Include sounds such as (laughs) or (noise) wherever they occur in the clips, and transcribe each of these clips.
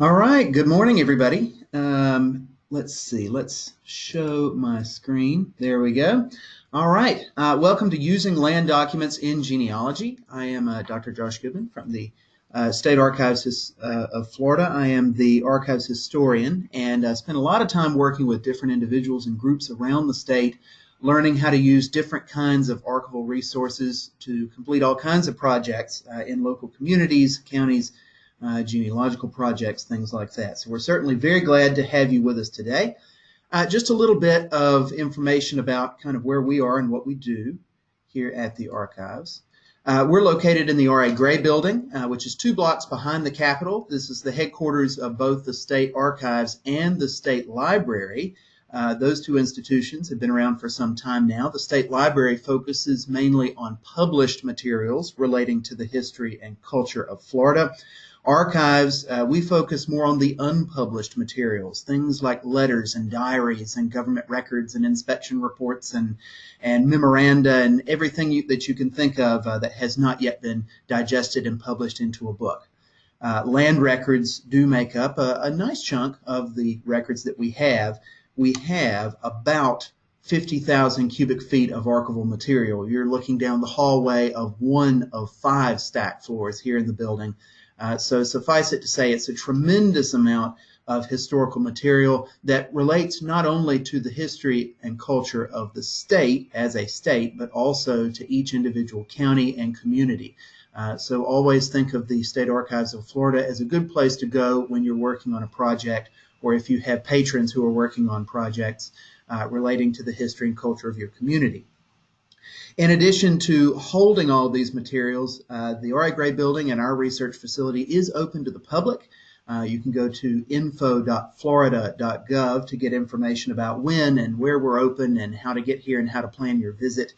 All right, good morning, everybody. Um, let's see, let's show my screen. There we go. All right, uh, welcome to Using Land Documents in Genealogy. I am uh, Dr. Josh Goodman from the uh, State Archives uh, of Florida. I am the archives historian and I spent a lot of time working with different individuals and groups around the state, learning how to use different kinds of archival resources to complete all kinds of projects uh, in local communities, counties, uh, genealogical projects, things like that. So we're certainly very glad to have you with us today. Uh, just a little bit of information about kind of where we are and what we do here at the archives. Uh, we're located in the R.A. Gray building, uh, which is two blocks behind the Capitol. This is the headquarters of both the State Archives and the State Library. Uh, those two institutions have been around for some time now. The State Library focuses mainly on published materials relating to the history and culture of Florida. Archives, uh, we focus more on the unpublished materials, things like letters and diaries and government records and inspection reports and, and memoranda and everything you, that you can think of uh, that has not yet been digested and published into a book. Uh, land records do make up a, a nice chunk of the records that we have. We have about 50,000 cubic feet of archival material. You're looking down the hallway of one of five stack floors here in the building uh, so suffice it to say, it's a tremendous amount of historical material that relates not only to the history and culture of the state as a state, but also to each individual county and community. Uh, so always think of the State Archives of Florida as a good place to go when you're working on a project or if you have patrons who are working on projects uh, relating to the history and culture of your community. In addition to holding all these materials, uh, the R.A. Gray building and our research facility is open to the public. Uh, you can go to info.florida.gov to get information about when and where we're open and how to get here and how to plan your visit.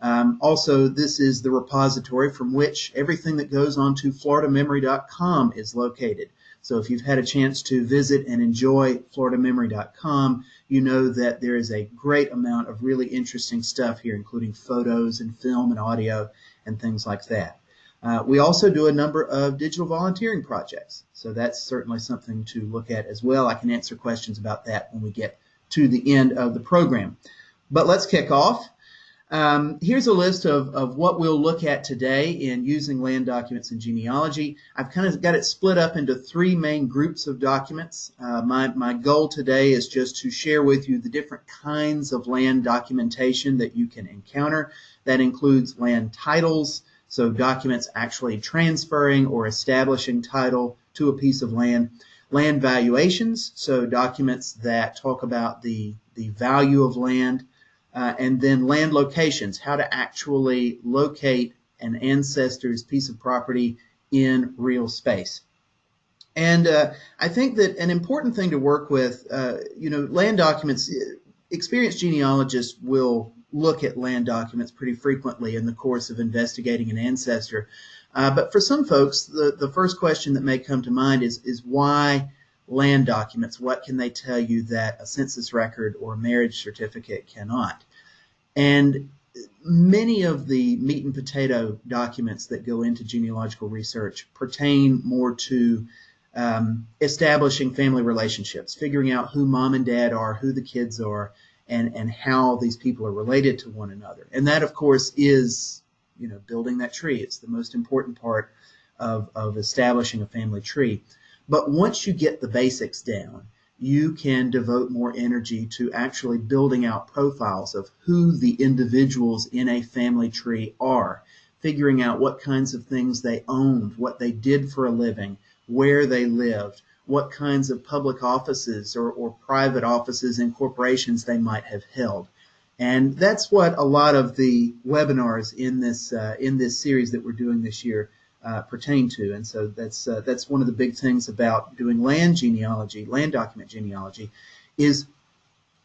Um, also, this is the repository from which everything that goes on to floridamemory.com is located. So if you've had a chance to visit and enjoy floridamemory.com, you know that there is a great amount of really interesting stuff here, including photos and film and audio and things like that. Uh, we also do a number of digital volunteering projects, so that's certainly something to look at as well. I can answer questions about that when we get to the end of the program. But let's kick off. Um, here's a list of, of what we'll look at today in using land documents in genealogy. I've kind of got it split up into three main groups of documents. Uh, my, my goal today is just to share with you the different kinds of land documentation that you can encounter. That includes land titles, so documents actually transferring or establishing title to a piece of land. Land valuations, so documents that talk about the, the value of land uh, and then land locations, how to actually locate an ancestor's piece of property in real space. And uh, I think that an important thing to work with, uh, you know, land documents, experienced genealogists will look at land documents pretty frequently in the course of investigating an ancestor. Uh, but for some folks, the, the first question that may come to mind is, is why land documents? What can they tell you that a census record or marriage certificate cannot? And many of the meat and potato documents that go into genealogical research pertain more to um, establishing family relationships, figuring out who mom and dad are, who the kids are, and, and how these people are related to one another. And that, of course, is you know building that tree. It's the most important part of, of establishing a family tree. But once you get the basics down, you can devote more energy to actually building out profiles of who the individuals in a family tree are, figuring out what kinds of things they owned, what they did for a living, where they lived, what kinds of public offices or, or private offices and corporations they might have held. And that's what a lot of the webinars in this uh, in this series that we're doing this year uh, pertain to. And so that's uh, that's one of the big things about doing land genealogy, land document genealogy, is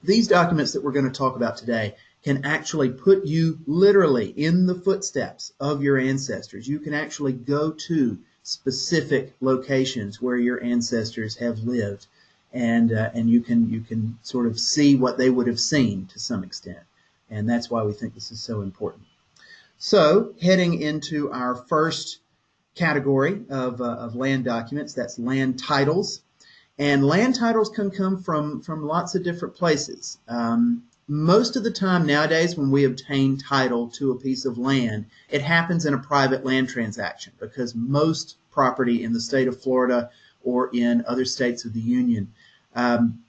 these documents that we're going to talk about today can actually put you literally in the footsteps of your ancestors. You can actually go to specific locations where your ancestors have lived, and uh, and you can you can sort of see what they would have seen to some extent, and that's why we think this is so important. So heading into our first category of, uh, of land documents. That's land titles. And land titles can come from, from lots of different places. Um, most of the time nowadays when we obtain title to a piece of land, it happens in a private land transaction because most property in the state of Florida or in other states of the Union, um,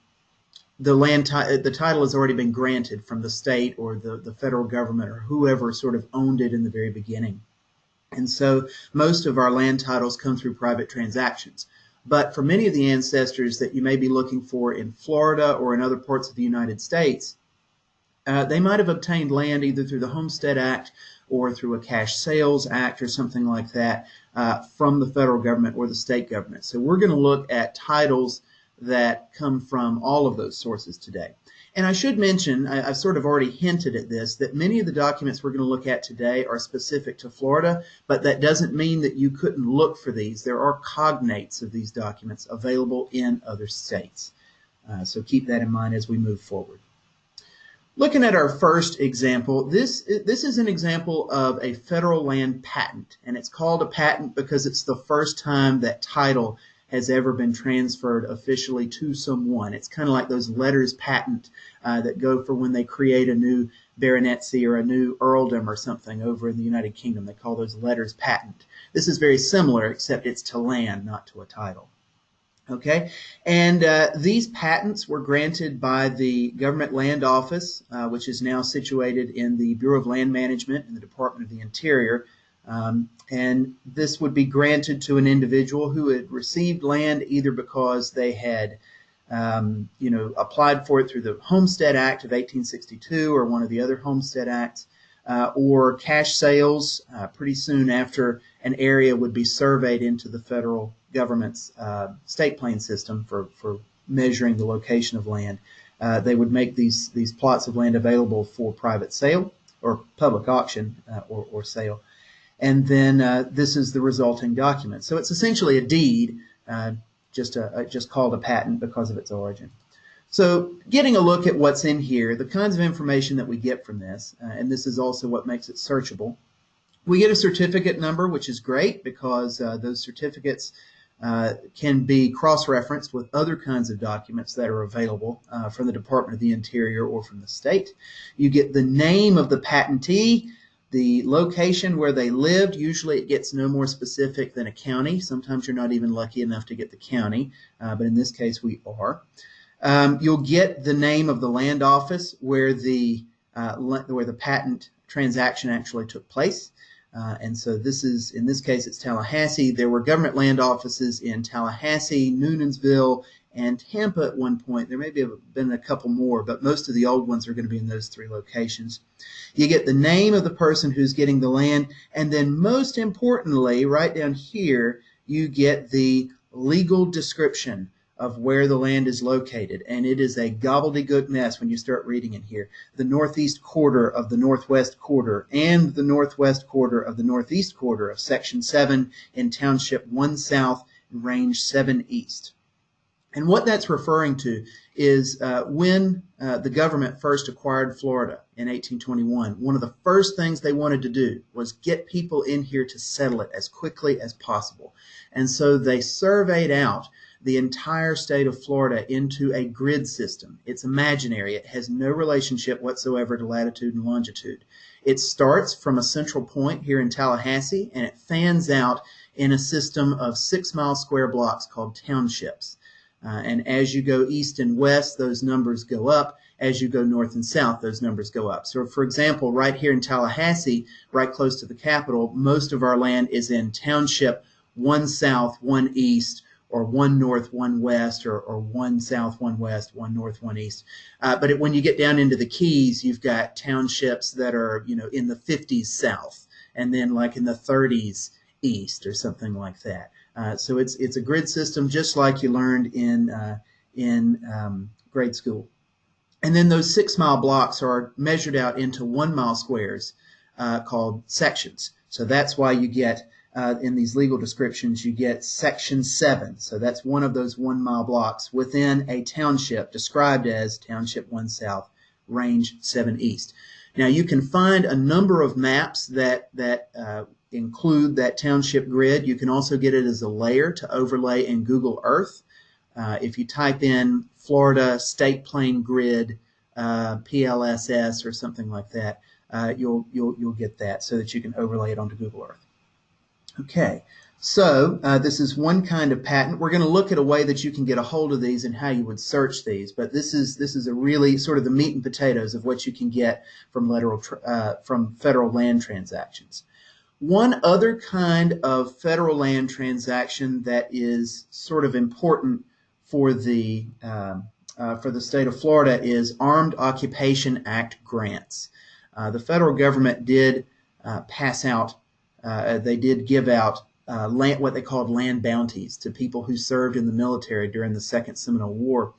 the land the title has already been granted from the state or the, the federal government or whoever sort of owned it in the very beginning. And so most of our land titles come through private transactions. But for many of the ancestors that you may be looking for in Florida or in other parts of the United States, uh, they might have obtained land either through the Homestead Act or through a cash sales act or something like that uh, from the federal government or the state government. So we're going to look at titles that come from all of those sources today. And I should mention, I, have sort of already hinted at this, that many of the documents we're going to look at today are specific to Florida, but that doesn't mean that you couldn't look for these. There are cognates of these documents available in other states. Uh, so keep that in mind as we move forward. Looking at our first example, this, this is an example of a federal land patent, and it's called a patent because it's the first time that title has ever been transferred officially to someone. It's kind of like those letters patent uh, that go for when they create a new baronetcy or a new earldom or something over in the United Kingdom. They call those letters patent. This is very similar, except it's to land, not to a title. Okay, and uh, these patents were granted by the Government Land Office, uh, which is now situated in the Bureau of Land Management in the Department of the Interior, um, and this would be granted to an individual who had received land either because they had, um, you know, applied for it through the Homestead Act of 1862 or one of the other Homestead Acts, uh, or cash sales uh, pretty soon after an area would be surveyed into the federal government's uh, state plan system for, for measuring the location of land. Uh, they would make these, these plots of land available for private sale or public auction uh, or, or sale and then uh, this is the resulting document. So it's essentially a deed, uh, just, a, just called a patent because of its origin. So getting a look at what's in here, the kinds of information that we get from this, uh, and this is also what makes it searchable. We get a certificate number, which is great because uh, those certificates uh, can be cross-referenced with other kinds of documents that are available uh, from the Department of the Interior or from the state. You get the name of the patentee, the location where they lived, usually it gets no more specific than a county. Sometimes you're not even lucky enough to get the county, uh, but in this case we are. Um, you'll get the name of the land office where the uh, where the patent transaction actually took place. Uh, and so this is, in this case, it's Tallahassee. There were government land offices in Tallahassee, Newnansville, and Tampa at one point. There may have been a couple more, but most of the old ones are going to be in those three locations. You get the name of the person who's getting the land, and then most importantly, right down here, you get the legal description of where the land is located. And it is a gobbledygook mess when you start reading it here. The northeast quarter of the northwest quarter and the northwest quarter of the northeast quarter of Section 7 in Township 1 South, Range 7 East. And what that's referring to is uh, when uh, the government first acquired Florida in 1821, one of the first things they wanted to do was get people in here to settle it as quickly as possible. And so they surveyed out the entire state of Florida into a grid system. It's imaginary. It has no relationship whatsoever to latitude and longitude. It starts from a central point here in Tallahassee and it fans out in a system of six mile square blocks called townships. Uh, and as you go east and west, those numbers go up. As you go north and south, those numbers go up. So, for example, right here in Tallahassee, right close to the capital, most of our land is in township one south, one east, or one north, one west, or, or one south, one west, one north, one east. Uh, but it, when you get down into the Keys, you've got townships that are, you know, in the 50s south, and then like in the 30s east, or something like that. Uh, so it's it's a grid system just like you learned in uh, in um, grade school. And then those six mile blocks are measured out into one mile squares uh, called sections. So that's why you get uh, in these legal descriptions you get section seven. So that's one of those one mile blocks within a township described as Township One South, Range Seven East. Now you can find a number of maps that that uh, include that township grid. You can also get it as a layer to overlay in Google Earth. Uh, if you type in Florida state plane grid uh, PLSS or something like that, uh, you'll you'll you'll get that so that you can overlay it onto Google Earth. Okay, so uh, this is one kind of patent. We're going to look at a way that you can get a hold of these and how you would search these. But this is this is a really sort of the meat and potatoes of what you can get from lateral uh, from federal land transactions. One other kind of federal land transaction that is sort of important for the um, uh, for the state of Florida is Armed Occupation Act grants. Uh, the federal government did uh, pass out, uh, they did give out uh, land, what they called land bounties to people who served in the military during the Second Seminole War,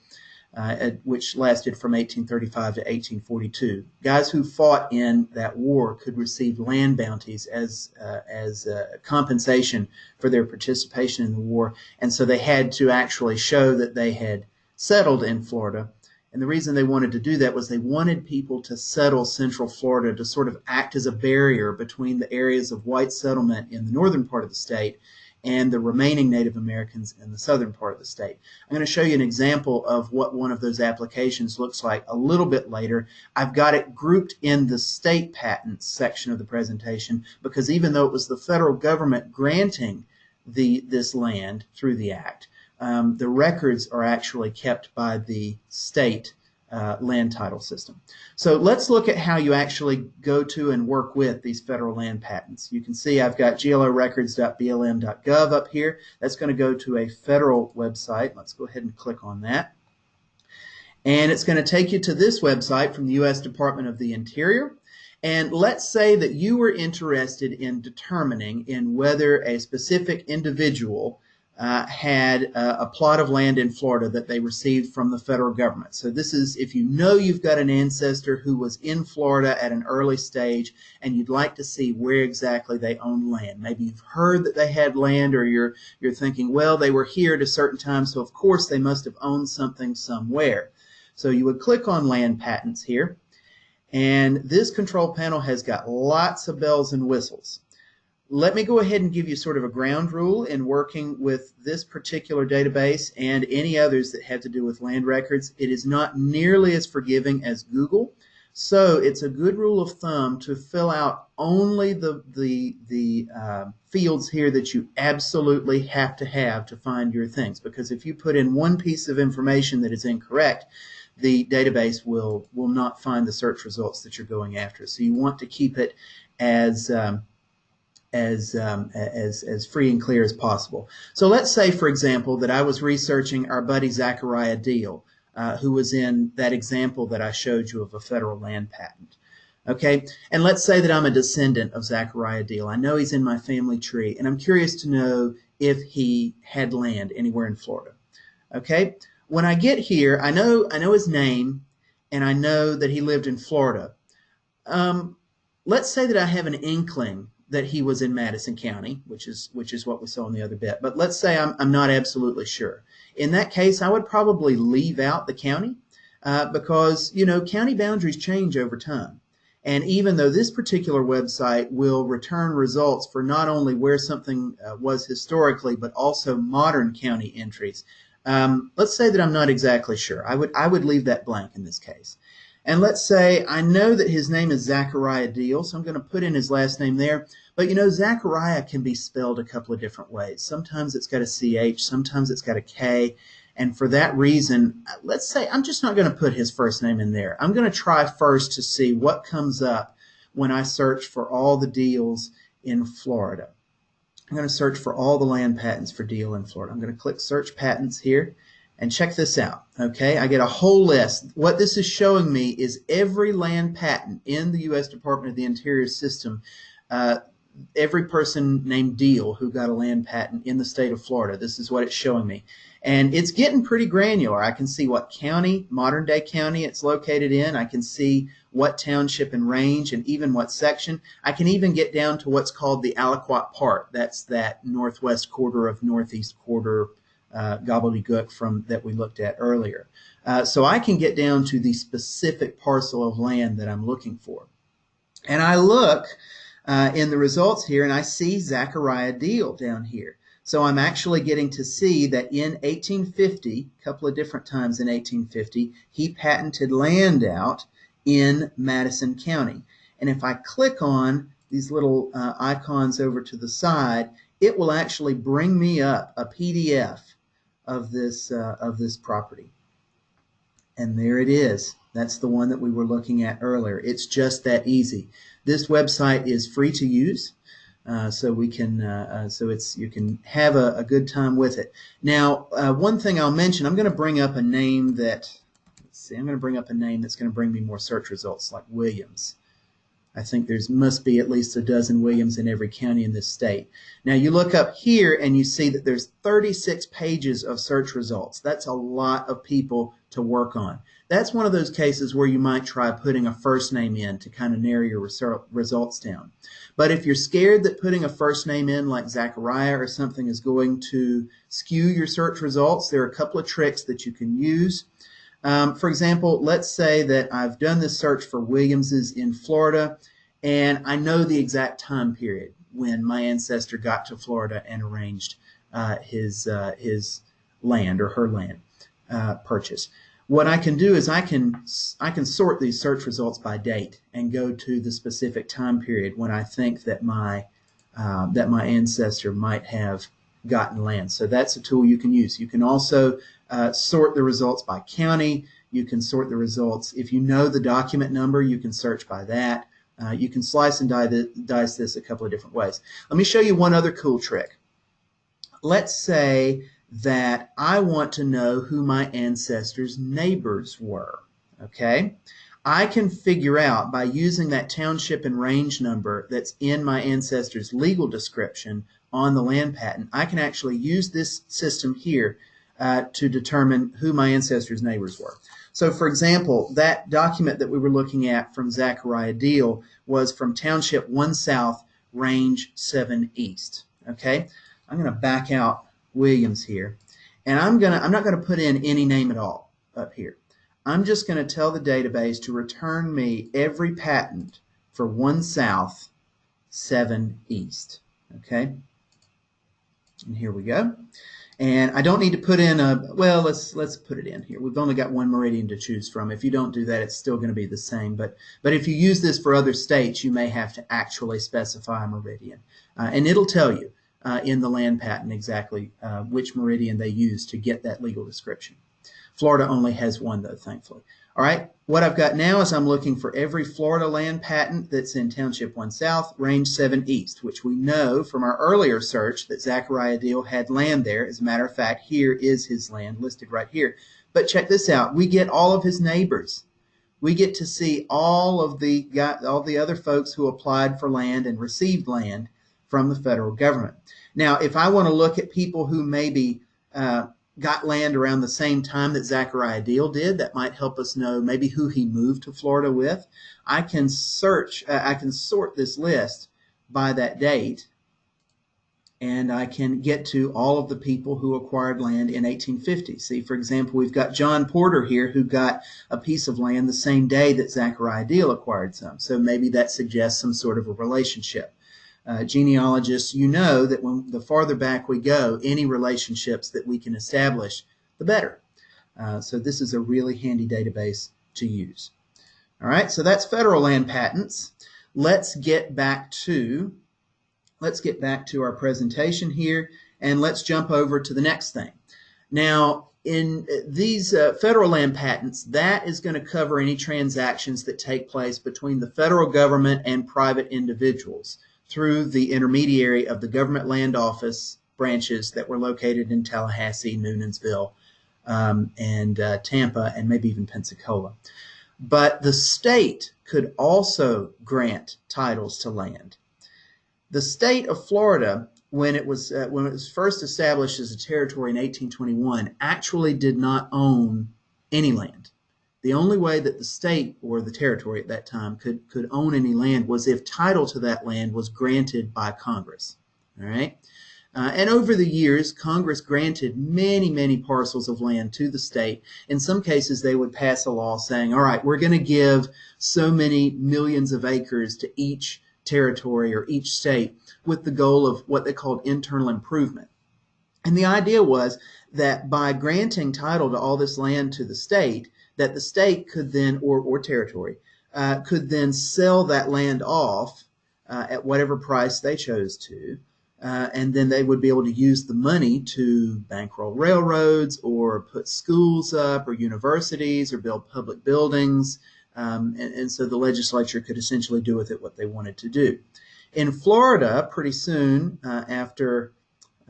uh, which lasted from 1835 to 1842. Guys who fought in that war could receive land bounties as as compensation for their participation in the war, and so they had to actually show that they had settled in Florida. And the reason they wanted to do that was they wanted people to settle Central Florida to sort of act as a barrier between the areas of white settlement in the northern part of the state and the remaining Native Americans in the southern part of the state. I'm going to show you an example of what one of those applications looks like a little bit later. I've got it grouped in the state patents section of the presentation because even though it was the federal government granting the this land through the act, um, the records are actually kept by the state uh, land title system. So let's look at how you actually go to and work with these federal land patents. You can see I've got glorecords.blm.gov up here. That's going to go to a federal website. Let's go ahead and click on that. And it's going to take you to this website from the U.S. Department of the Interior. And let's say that you were interested in determining in whether a specific individual uh, had uh, a plot of land in Florida that they received from the federal government. So this is if you know you've got an ancestor who was in Florida at an early stage and you'd like to see where exactly they owned land. Maybe you've heard that they had land or you're you're thinking, well, they were here at a certain time, so of course they must have owned something somewhere. So you would click on land patents here. And this control panel has got lots of bells and whistles let me go ahead and give you sort of a ground rule in working with this particular database and any others that have to do with land records. It is not nearly as forgiving as Google. So it's a good rule of thumb to fill out only the, the, the uh, fields here that you absolutely have to have to find your things. Because if you put in one piece of information that is incorrect, the database will, will not find the search results that you're going after. So you want to keep it as um, as, um, as, as free and clear as possible. So let's say, for example, that I was researching our buddy Zachariah Deal, uh, who was in that example that I showed you of a federal land patent. Okay, and let's say that I'm a descendant of Zachariah Deal. I know he's in my family tree, and I'm curious to know if he had land anywhere in Florida. Okay, when I get here, I know I know his name, and I know that he lived in Florida. Um, let's say that I have an inkling that he was in Madison County, which is which is what we saw in the other bit. But let's say I'm, I'm not absolutely sure. In that case, I would probably leave out the county uh, because you know county boundaries change over time. And even though this particular website will return results for not only where something uh, was historically, but also modern county entries, um, let's say that I'm not exactly sure. I would I would leave that blank in this case. And let's say I know that his name is Zachariah Deal, so I'm going to put in his last name there. But you know, Zachariah can be spelled a couple of different ways. Sometimes it's got a CH, sometimes it's got a K. And for that reason, let's say I'm just not going to put his first name in there. I'm going to try first to see what comes up when I search for all the deals in Florida. I'm going to search for all the land patents for deal in Florida. I'm going to click search patents here and check this out. Okay, I get a whole list. What this is showing me is every land patent in the U.S. Department of the Interior system. Uh, every person named Deal who got a land patent in the state of Florida. This is what it's showing me. And it's getting pretty granular. I can see what county, modern day county it's located in. I can see what township and range and even what section. I can even get down to what's called the aliquot part. That's that northwest quarter of northeast quarter uh, gobbledygook from that we looked at earlier. Uh, so I can get down to the specific parcel of land that I'm looking for. And I look uh, in the results here and I see Zachariah Deal down here. So I'm actually getting to see that in 1850, a couple of different times in 1850, he patented land out in Madison County. And if I click on these little uh, icons over to the side, it will actually bring me up a PDF of this, uh, of this property. And there it is. That's the one that we were looking at earlier. It's just that easy. This website is free to use. Uh, so we can uh, uh, so it's you can have a, a, good time with it. Now, uh, one thing I'll mention, I'm going to bring up a name that let's see, I'm going to bring up a name that's going to bring me more search results, like Williams. I think there's must be at least a dozen Williams in every county in this state. Now you look up here and you see that there's 36 pages of search results. That's a lot of people to work on. That's one of those cases where you might try putting a first name in to kind of narrow your results down. But if you're scared that putting a first name in like Zachariah or something is going to skew your search results, there are a couple of tricks that you can use. Um, for example, let's say that I've done this search for Williamses in Florida and I know the exact time period when my ancestor got to Florida and arranged uh, his, uh, his land or her land uh, purchase. What I can do is I can I can sort these search results by date and go to the specific time period when I think that my uh, that my ancestor might have gotten land. So that's a tool you can use. You can also uh, sort the results by county. You can sort the results if you know the document number. You can search by that. Uh, you can slice and dice this a couple of different ways. Let me show you one other cool trick. Let's say that I want to know who my ancestors' neighbors were. Okay? I can figure out by using that township and range number that's in my ancestor's legal description on the land patent, I can actually use this system here uh, to determine who my ancestors' neighbors were. So, for example, that document that we were looking at from Zachariah Deal was from Township 1 South, Range 7 East. Okay? I'm going to back out Williams here. And I'm gonna I'm not gonna put in any name at all up here. I'm just gonna tell the database to return me every patent for one south, seven east. Okay. And here we go. And I don't need to put in a, well, let's let's put it in here. We've only got one meridian to choose from. If you don't do that, it's still going to be the same. But but if you use this for other states, you may have to actually specify a meridian. Uh, and it'll tell you uh, in the land patent exactly uh, which meridian they use to get that legal description. Florida only has one though, thankfully. All right, what I've got now is I'm looking for every Florida land patent that's in Township 1 South, Range 7 East, which we know from our earlier search that Zachariah Deal had land there. As a matter of fact, here is his land listed right here. But check this out. We get all of his neighbors. We get to see all of the all the other folks who applied for land and received land from the federal government. Now, if I want to look at people who maybe uh, got land around the same time that Zachariah Deal did, that might help us know maybe who he moved to Florida with. I can search, uh, I can sort this list by that date, and I can get to all of the people who acquired land in 1850. See, for example, we've got John Porter here who got a piece of land the same day that Zachariah Deal acquired some. So maybe that suggests some sort of a relationship uh, genealogists, you know that when the farther back we go, any relationships that we can establish, the better. Uh, so this is a really handy database to use. All right, so that's federal land patents. Let's get back to let's get back to our presentation here, and let's jump over to the next thing. Now, in these uh, federal land patents, that is going to cover any transactions that take place between the federal government and private individuals through the intermediary of the government land office branches that were located in Tallahassee, Newnansville, um, and uh, Tampa, and maybe even Pensacola. But the state could also grant titles to land. The state of Florida, when it was uh, when it was first established as a territory in 1821, actually did not own any land. The only way that the state or the territory at that time could, could own any land was if title to that land was granted by Congress. All right. Uh, and over the years, Congress granted many, many parcels of land to the state. In some cases, they would pass a law saying, all right, we're going to give so many millions of acres to each territory or each state with the goal of what they called internal improvement. And the idea was that by granting title to all this land to the state, that the state could then, or, or territory, uh, could then sell that land off uh, at whatever price they chose to. Uh, and then they would be able to use the money to bankroll railroads or put schools up or universities or build public buildings. Um, and, and so the legislature could essentially do with it what they wanted to do. In Florida, pretty soon uh, after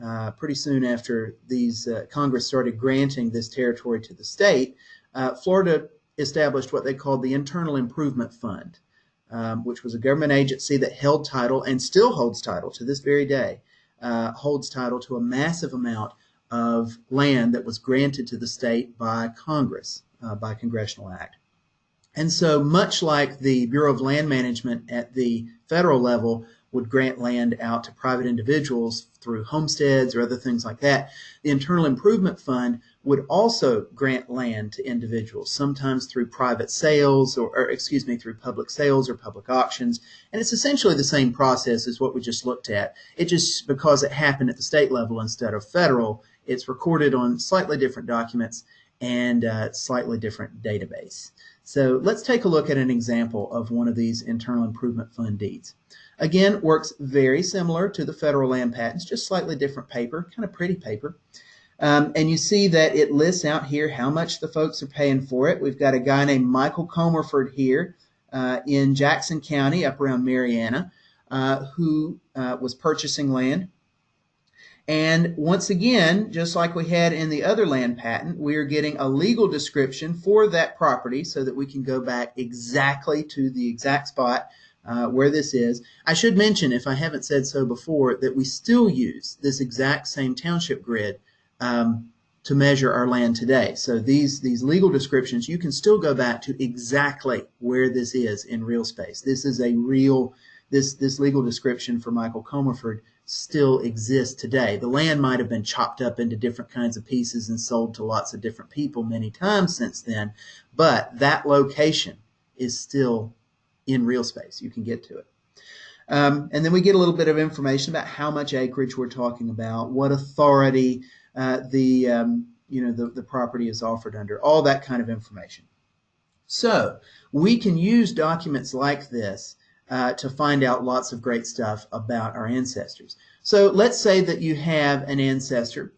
uh, pretty soon after these uh, Congress started granting this territory to the state, uh, Florida established what they called the Internal Improvement Fund, um, which was a government agency that held title and still holds title to this very day, uh, holds title to a massive amount of land that was granted to the state by Congress, uh, by congressional act. And so, much like the Bureau of Land Management at the federal level would grant land out to private individuals through homesteads or other things like that. The Internal Improvement Fund would also grant land to individuals, sometimes through private sales or, or, excuse me, through public sales or public auctions. And it's essentially the same process as what we just looked at. It just, because it happened at the state level instead of federal, it's recorded on slightly different documents and uh, slightly different database. So let's take a look at an example of one of these Internal Improvement Fund deeds. Again, works very similar to the federal land patents, just slightly different paper, kind of pretty paper. Um, and you see that it lists out here how much the folks are paying for it. We've got a guy named Michael Comerford here uh, in Jackson County, up around Marianna, uh, who uh, was purchasing land. And once again, just like we had in the other land patent, we are getting a legal description for that property so that we can go back exactly to the exact spot uh, where this is. I should mention, if I haven't said so before, that we still use this exact same township grid um, to measure our land today. So these, these legal descriptions, you can still go back to exactly where this is in real space. This is a real, this, this legal description for Michael Comerford still exists today. The land might have been chopped up into different kinds of pieces and sold to lots of different people many times since then, but that location is still in real space. You can get to it. Um, and then we get a little bit of information about how much acreage we're talking about, what authority uh, the um, you know the, the property is offered under, all that kind of information. So we can use documents like this uh, to find out lots of great stuff about our ancestors. So let's say that you have an ancestor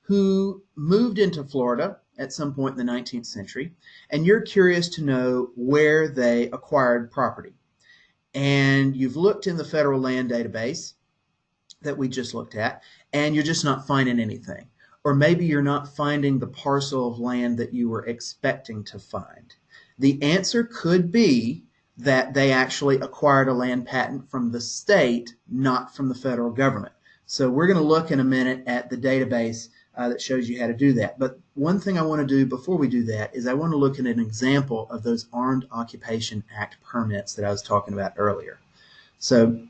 who moved into Florida at some point in the 19th century, and you're curious to know where they acquired property. And you've looked in the federal land database that we just looked at, and you're just not finding anything. Or maybe you're not finding the parcel of land that you were expecting to find. The answer could be that they actually acquired a land patent from the state, not from the federal government. So we're going to look in a minute at the database uh, that shows you how to do that. But one thing I want to do before we do that is I want to look at an example of those Armed Occupation Act permits that I was talking about earlier. So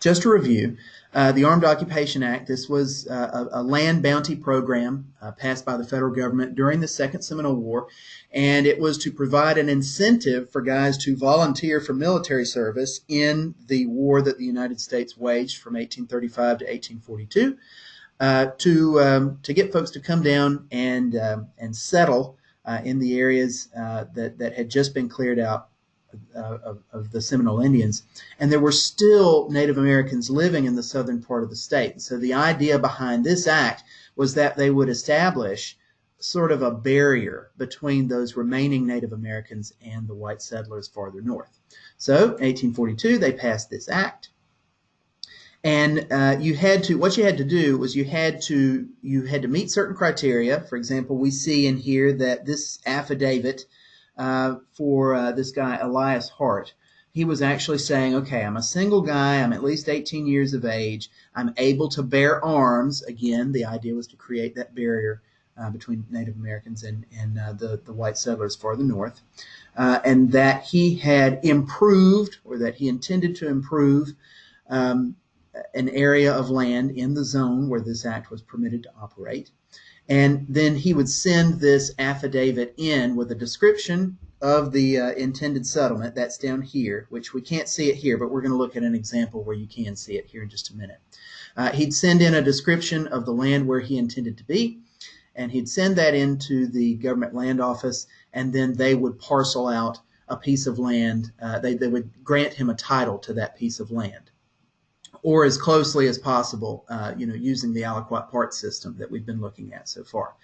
just to review, uh, the Armed Occupation Act, this was uh, a, a, land bounty program uh, passed by the federal government during the Second Seminole War, and it was to provide an incentive for guys to volunteer for military service in the war that the United States waged from 1835 to 1842 uh, to um, to get folks to come down and um, and settle uh, in the areas uh, that that had just been cleared out uh, of, of, the Seminole Indians, and there were still Native Americans living in the southern part of the state. So the idea behind this act was that they would establish sort of a barrier between those remaining Native Americans and the white settlers farther north. So 1842, they passed this act. And uh, you had to, what you had to do was you had to, you had to meet certain criteria. For example, we see in here that this affidavit uh, for uh, this guy, Elias Hart, he was actually saying, okay, I'm a single guy, I'm at least 18 years of age, I'm able to bear arms. Again, the idea was to create that barrier uh, between Native Americans and, and uh, the, the white settlers farther north, uh, and that he had improved or that he intended to improve um, an area of land in the zone where this act was permitted to operate. And then he would send this affidavit in with a description of the uh, intended settlement. That's down here, which we can't see it here, but we're going to look at an example where you can see it here in just a minute. Uh, he'd send in a description of the land where he intended to be, and he'd send that into the government land office, and then they would parcel out a piece of land. Uh, they, they would grant him a title to that piece of land, or as closely as possible, uh, you know, using the aliquot part system that we've been looking at so far.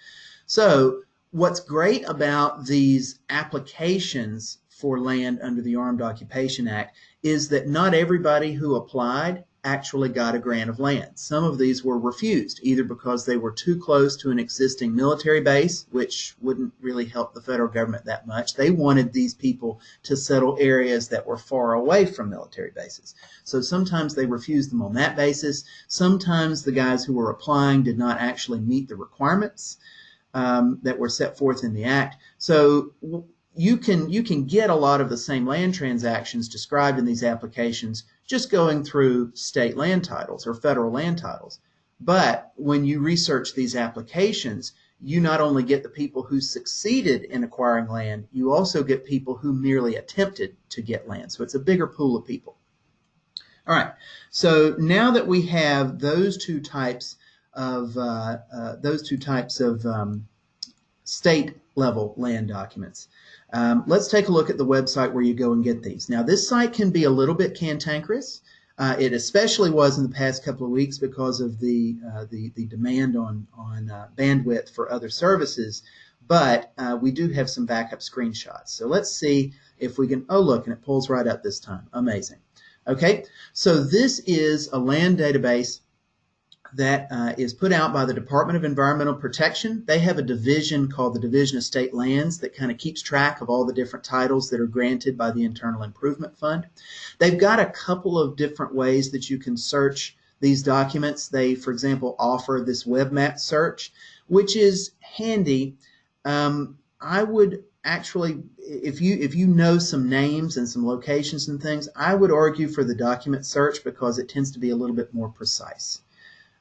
So what's great about these applications for land under the Armed Occupation Act is that not everybody who applied actually got a grant of land. Some of these were refused, either because they were too close to an existing military base, which wouldn't really help the federal government that much. They wanted these people to settle areas that were far away from military bases. So sometimes they refused them on that basis. Sometimes the guys who were applying did not actually meet the requirements um, that were set forth in the act. So you can you can get a lot of the same land transactions described in these applications just going through state land titles or federal land titles. But when you research these applications, you not only get the people who succeeded in acquiring land, you also get people who merely attempted to get land. So it's a bigger pool of people. All right, so now that we have those two types of uh, uh, those two types of um, state level land documents, um, let's take a look at the website where you go and get these. Now, this site can be a little bit cantankerous. Uh, it especially was in the past couple of weeks because of the uh, the, the, demand on on uh, bandwidth for other services. But uh, we do have some backup screenshots. So let's see if we can. Oh, look, and it pulls right up this time. Amazing. Okay, so this is a land database that uh, is put out by the Department of Environmental Protection. They have a division called the Division of State Lands that kind of keeps track of all the different titles that are granted by the Internal Improvement Fund. They've got a couple of different ways that you can search these documents. They, for example, offer this web map search, which is handy. Um, I would actually if you if you know some names and some locations and things i would argue for the document search because it tends to be a little bit more precise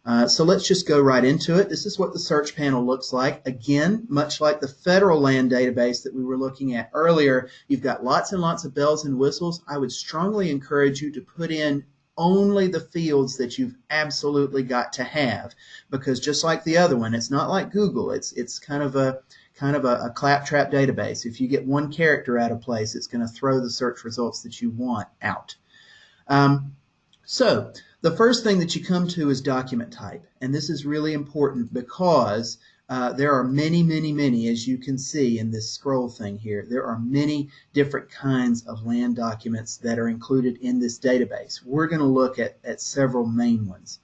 uh, so let's just go right into it. This is what the search panel looks like. Again, much like the federal land database that we were looking at earlier, you've got lots and lots of bells and whistles. I would strongly encourage you to put in only the fields that you've absolutely got to have because just like the other one it's not like google it's it's kind of a kind of a, a claptrap database if you get one character out of place it's going to throw the search results that you want out um, so the first thing that you come to is document type. And this is really important because uh, there are many, many, many, as you can see in this scroll thing here, there are many different kinds of land documents that are included in this database. We're going to look at, at several main ones.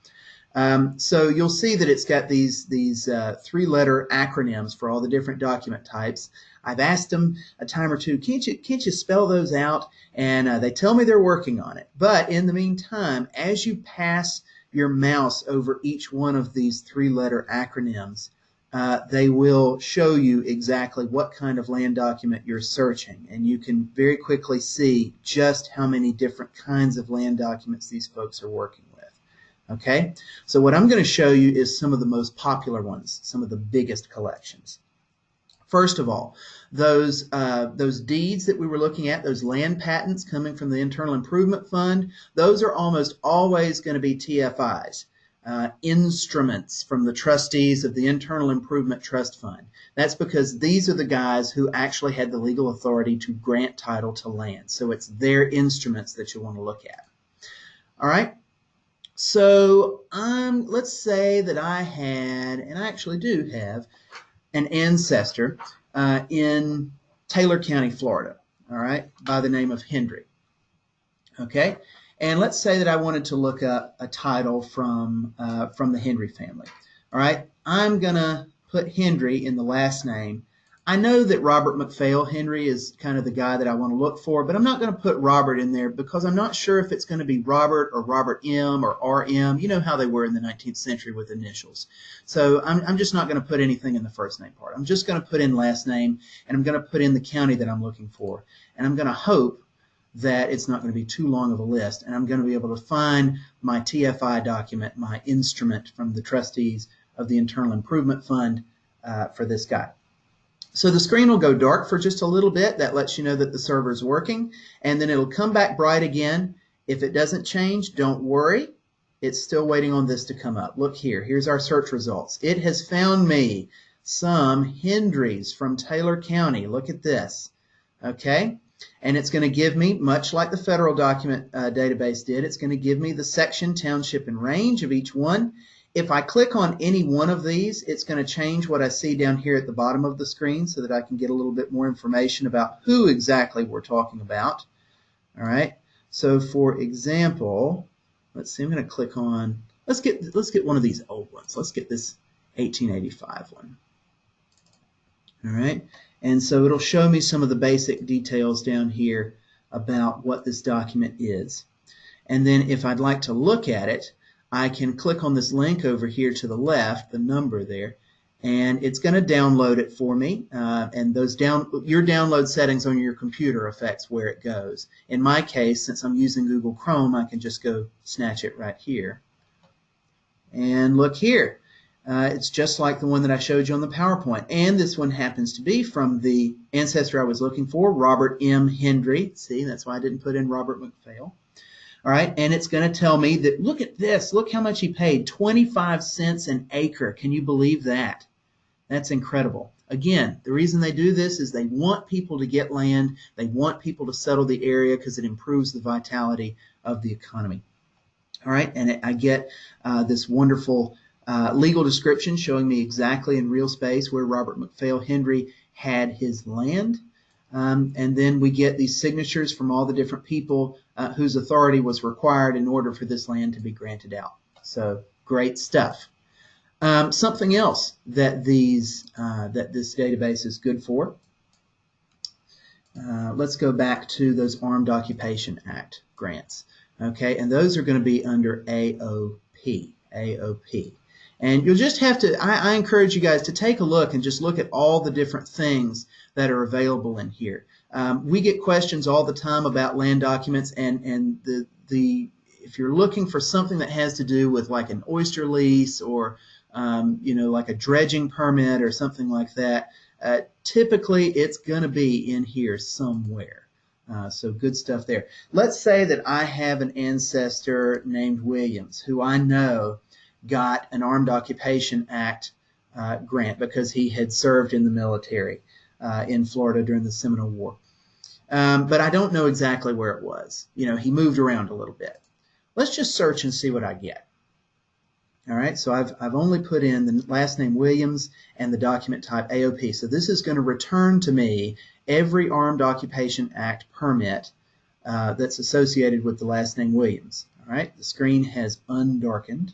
Um, so you'll see that it's got these, these uh, three-letter acronyms for all the different document types. I've asked them a time or two, can't you, can't you spell those out? And uh, they tell me they're working on it. But in the meantime, as you pass your mouse over each one of these three-letter acronyms, uh, they will show you exactly what kind of land document you're searching. And you can very quickly see just how many different kinds of land documents these folks are working. Okay, so what I'm going to show you is some of the most popular ones, some of the biggest collections. First of all, those uh, those deeds that we were looking at, those land patents coming from the Internal Improvement Fund, those are almost always going to be TFIs, uh, instruments from the trustees of the Internal Improvement Trust Fund. That's because these are the guys who actually had the legal authority to grant title to land. So it's their instruments that you want to look at. All right. So um, let's say that I had, and I actually do have, an ancestor uh, in Taylor County, Florida, all right, by the name of Hendry. Okay, and let's say that I wanted to look up a title from uh, from the Hendry family. All right, I'm gonna put Hendry in the last name I know that Robert McPhail Hendry is kind of the guy that I want to look for, but I'm not going to put Robert in there because I'm not sure if it's going to be Robert or Robert M or RM. You know how they were in the 19th century with initials. So I'm, I'm just not going to put anything in the first name part. I'm just going to put in last name and I'm going to put in the county that I'm looking for. And I'm going to hope that it's not going to be too long of a list and I'm going to be able to find my TFI document, my instrument from the trustees of the Internal Improvement Fund uh, for this guy. So the screen will go dark for just a little bit. That lets you know that the server is working. And then it'll come back bright again. If it doesn't change, don't worry. it's still waiting on this to come up. Look here, here's our search results. It has found me some Hendrys from Taylor County. Look at this, okay? And it's going to give me, much like the federal document uh, database did, it's going to give me the section, township, and range of each one. If I click on any one of these, it's going to change what I see down here at the bottom of the screen so that I can get a little bit more information about who exactly we're talking about. All right. So for example, let's see, I'm going to click on, let's get, let's get one of these old ones. Let's get this 1885 one. All right. And so it'll show me some of the basic details down here about what this document is. And then if I'd like to look at it, I can click on this link over here to the left, the number there, and it's going to download it for me. Uh, and those down your download settings on your computer affects where it goes. In my case, since I'm using Google Chrome, I can just go snatch it right here. And look here. Uh, it's just like the one that I showed you on the PowerPoint. And this one happens to be from the ancestor I was looking for, Robert M. Hendry. See, that's why I didn't put in Robert McPhail. All right, and it's going to tell me that, look at this, look how much he paid, 25 cents an acre. Can you believe that? That's incredible. Again, the reason they do this is they want people to get land. They want people to settle the area because it improves the vitality of the economy. All right, and I get uh, this wonderful uh, legal description showing me exactly in real space where Robert McPhail Hendry had his land. Um, and then we get these signatures from all the different people uh, whose authority was required in order for this land to be granted out. So great stuff. Um, something else that these uh, that this database is good for. Uh, let's go back to those Armed Occupation Act grants. Okay, and those are going to be under AOP. AOP. And you'll just have to, I, I, encourage you guys to take a look and just look at all the different things that are available in here. Um, we get questions all the time about land documents and, and the, the, if you're looking for something that has to do with like an oyster lease or um, you know, like a dredging permit or something like that, uh, typically it's going to be in here somewhere. Uh, so good stuff there. Let's say that I have an ancestor named Williams who I know got an Armed Occupation Act uh, grant because he had served in the military uh, in Florida during the Seminole War. Um, but I don't know exactly where it was. You know, he moved around a little bit. Let's just search and see what I get. All right, so I've, I've only put in the last name Williams and the document type AOP. So this is going to return to me every Armed Occupation Act permit uh, that's associated with the last name Williams. All right, the screen has undarkened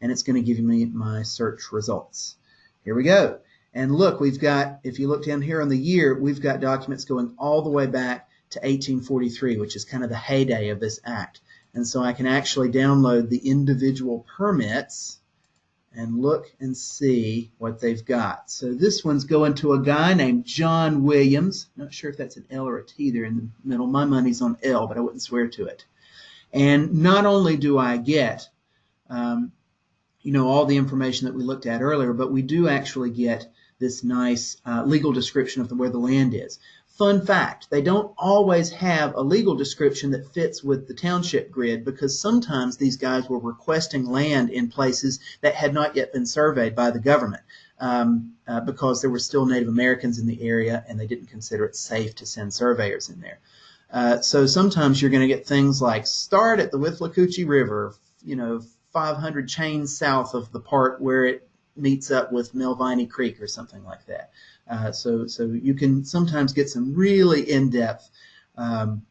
and it's going to give me my search results. Here we go. And look, we've got, if you look down here on the year, we've got documents going all the way back to 1843, which is kind of the heyday of this act. And so I can actually download the individual permits and look and see what they've got. So this one's going to a guy named John Williams. Not sure if that's an L or a T there in the middle. My money's on L, but I wouldn't swear to it. And not only do I get, um, you know, all the information that we looked at earlier, but we do actually get this nice uh, legal description of the, where the land is. Fun fact, they don't always have a legal description that fits with the township grid because sometimes these guys were requesting land in places that had not yet been surveyed by the government um, uh, because there were still Native Americans in the area and they didn't consider it safe to send surveyors in there. Uh, so sometimes you're going to get things like start at the Withlacoochee River, you know, 500 chains south of the part where it meets up with Melviny Creek or something like that. Uh, so, so you can sometimes get some really in-depth um,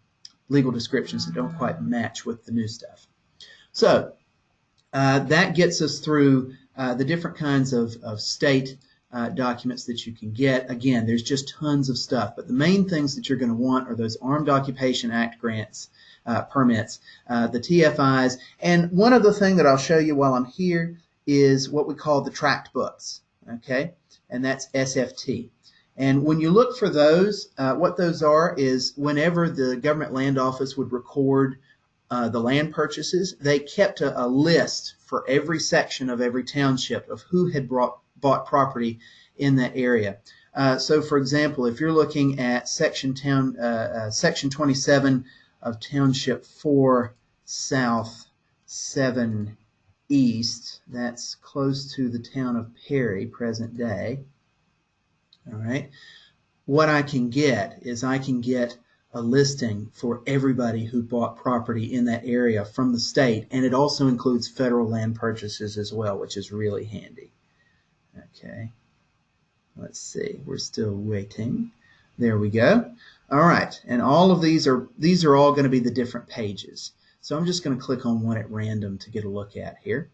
legal descriptions that don't quite match with the new stuff. So uh, that gets us through uh, the different kinds of, of state uh, documents that you can get. Again, there's just tons of stuff, but the main things that you're going to want are those Armed Occupation Act grants, uh, permits, uh, the TFIs, and one other thing that I'll show you while I'm here is what we call the tract books, okay? And that's SFT. And when you look for those, uh, what those are is whenever the government land office would record uh, the land purchases, they kept a, a, list for every section of every township of who had brought, bought property in that area. Uh, so, for example, if you're looking at section town, uh, uh, section 27 of Township 4 South 7 east, that's close to the town of Perry, present day. All right. What I can get is I can get a listing for everybody who bought property in that area from the state, and it also includes federal land purchases as well, which is really handy. Okay, let's see, we're still waiting. There we go. All right, and all of these are these are all going to be the different pages. So I'm just going to click on one at random to get a look at here,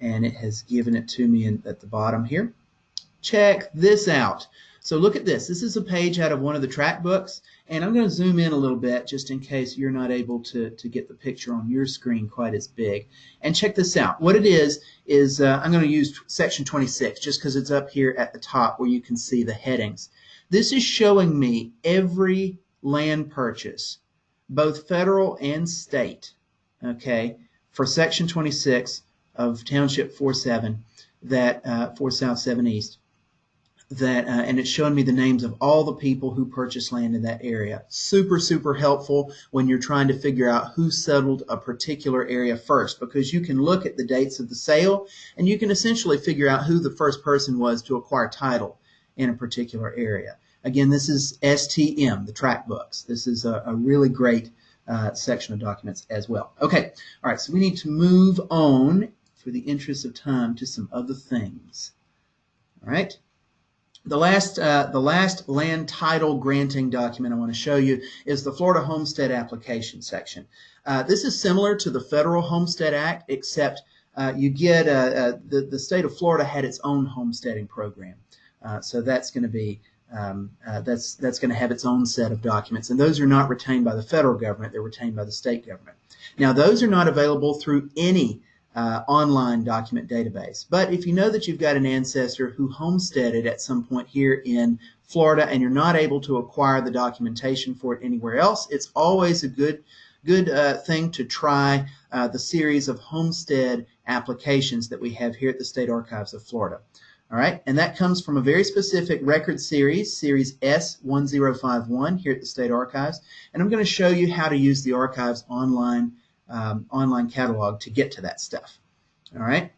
and it has given it to me in, at the bottom here. Check this out. So look at this. This is a page out of one of the tract books, and I'm going to zoom in a little bit just in case you're not able to, to get the picture on your screen quite as big. And check this out. What it is, is uh, I'm going to use section 26 just because it's up here at the top where you can see the headings. This is showing me every land purchase, both federal and state, okay, for section 26 of Township 47, that uh, 4 South 7 East that, uh, and it's showing me the names of all the people who purchased land in that area. Super, super helpful when you're trying to figure out who settled a particular area first, because you can look at the dates of the sale and you can essentially figure out who the first person was to acquire title in a particular area. Again, this is STM, the tract books. This is a, a really great uh, section of documents as well. Okay, all right, so we need to move on for the interest of time to some other things. All right. The last, uh, the last land title granting document I want to show you is the Florida Homestead Application section. Uh, this is similar to the Federal Homestead Act, except uh, you get uh, uh, the, the state of Florida had its own homesteading program. So that's going to be um, that's that's going to have its own set of documents, and those are not retained by the federal government; they're retained by the state government. Now, those are not available through any uh, online document database. But if you know that you've got an ancestor who homesteaded at some point here in Florida and you're not able to acquire the documentation for it anywhere else, it's always a good good uh, thing to try uh, the series of homestead applications that we have here at the State Archives of Florida. All right, and that comes from a very specific record series, Series S1051 here at the State Archives. And I'm going to show you how to use the archives online um, online catalog to get to that stuff. All right.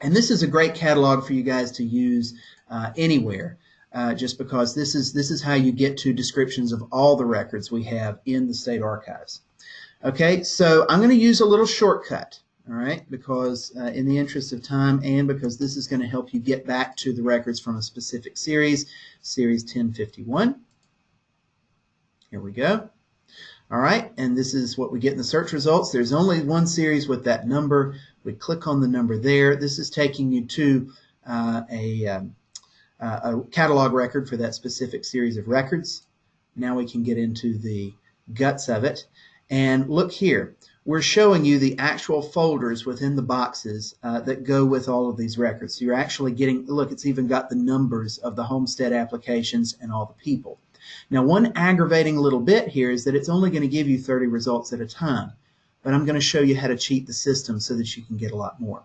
And this is a great catalog for you guys to use uh, anywhere, uh, just because this is this is how you get to descriptions of all the records we have in the state archives. Okay, so I'm going to use a little shortcut, all right, because uh, in the interest of time and because this is going to help you get back to the records from a specific series, series 1051. Here we go. All right, and this is what we get in the search results. There's only one series with that number. We click on the number there. This is taking you to uh, a, um, uh, a catalog record for that specific series of records. Now we can get into the guts of it. And look here, we're showing you the actual folders within the boxes uh, that go with all of these records. So you're actually getting, look, it's even got the numbers of the homestead applications and all the people. Now, one aggravating little bit here is that it's only going to give you 30 results at a time, but I'm going to show you how to cheat the system so that you can get a lot more.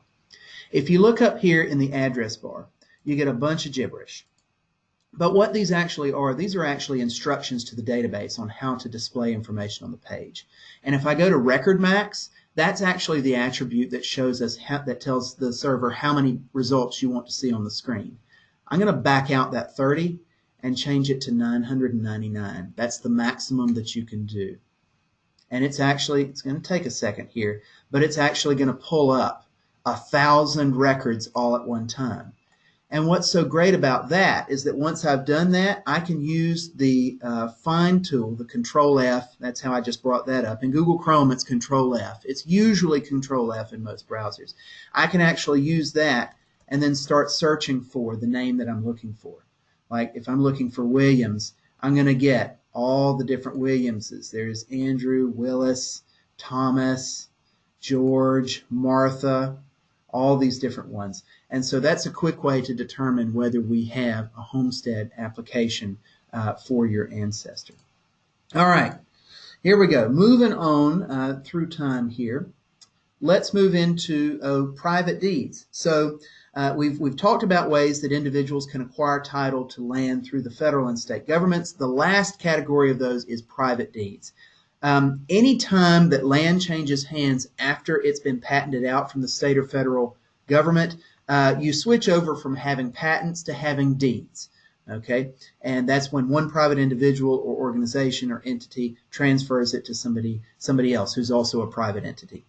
If you look up here in the address bar, you get a bunch of gibberish. But what these actually are, these are actually instructions to the database on how to display information on the page. And if I go to record max, that's actually the attribute that shows us how, that tells the server how many results you want to see on the screen. I'm going to back out that 30 and change it to 999. That's the maximum that you can do. And it's actually, it's going to take a second here, but it's actually going to pull up a thousand records all at one time. And what's so great about that is that once I've done that, I can use the uh, find tool, the control F. That's how I just brought that up. In Google Chrome, it's control F. It's usually control F in most browsers. I can actually use that and then start searching for the name that I'm looking for. Like if I'm looking for Williams, I'm going to get all the different Williamses. There's Andrew, Willis, Thomas, George, Martha, all these different ones. And so that's a quick way to determine whether we have a homestead application uh, for your ancestor. All right, here we go. Moving on uh, through time here. Let's move into uh, private deeds. So uh, we've, we've talked about ways that individuals can acquire title to land through the federal and state governments. The last category of those is private deeds. Um, anytime that land changes hands after it's been patented out from the state or federal government, uh, you switch over from having patents to having deeds. Okay, and that's when one private individual or organization or entity transfers it to somebody somebody else who's also a private entity.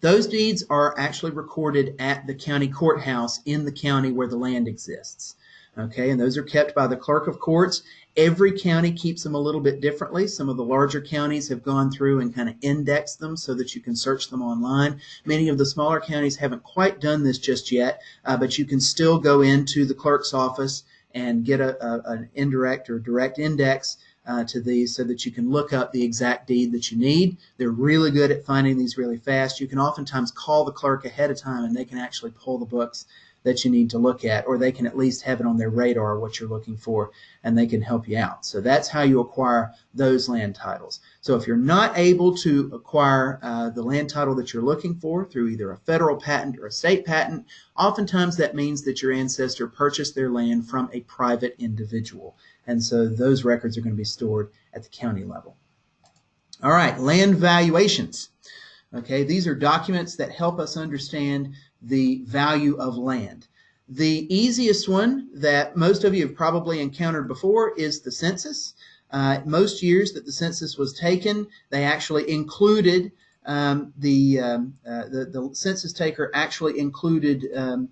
Those deeds are actually recorded at the county courthouse in the county where the land exists. Okay, and those are kept by the clerk of courts. Every county keeps them a little bit differently. Some of the larger counties have gone through and kind of indexed them so that you can search them online. Many of the smaller counties haven't quite done this just yet, uh, but you can still go into the clerk's office and get a, a, an indirect or direct index uh, to these so that you can look up the exact deed that you need. They're really good at finding these really fast. You can oftentimes call the clerk ahead of time and they can actually pull the books that you need to look at, or they can at least have it on their radar what you're looking for and they can help you out. So that's how you acquire those land titles. So if you're not able to acquire uh, the land title that you're looking for through either a federal patent or a state patent, oftentimes that means that your ancestor purchased their land from a private individual. And so those records are going to be stored at the county level. All right, land valuations. Okay, these are documents that help us understand the value of land. The easiest one that most of you have probably encountered before is the census. Uh, most years that the census was taken, they actually included um, the, um, uh, the, the census taker actually included um,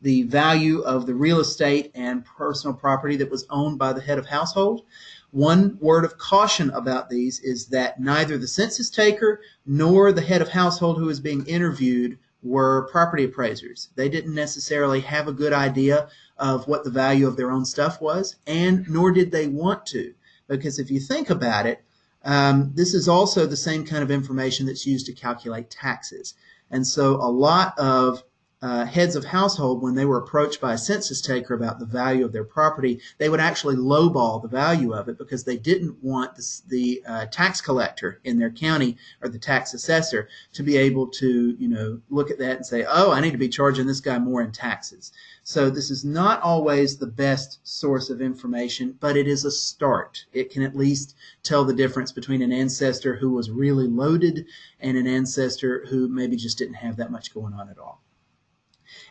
the value of the real estate and personal property that was owned by the head of household. One word of caution about these is that neither the census taker nor the head of household who is being interviewed were property appraisers. They didn't necessarily have a good idea of what the value of their own stuff was, and nor did they want to. Because if you think about it, um, this is also the same kind of information that's used to calculate taxes. And so a lot of uh, heads of household, when they were approached by a census taker about the value of their property, they would actually lowball the value of it because they didn't want the, the uh, tax collector in their county or the tax assessor to be able to, you know, look at that and say, oh, I need to be charging this guy more in taxes. So this is not always the best source of information, but it is a start. It can at least tell the difference between an ancestor who was really loaded and an ancestor who maybe just didn't have that much going on at all.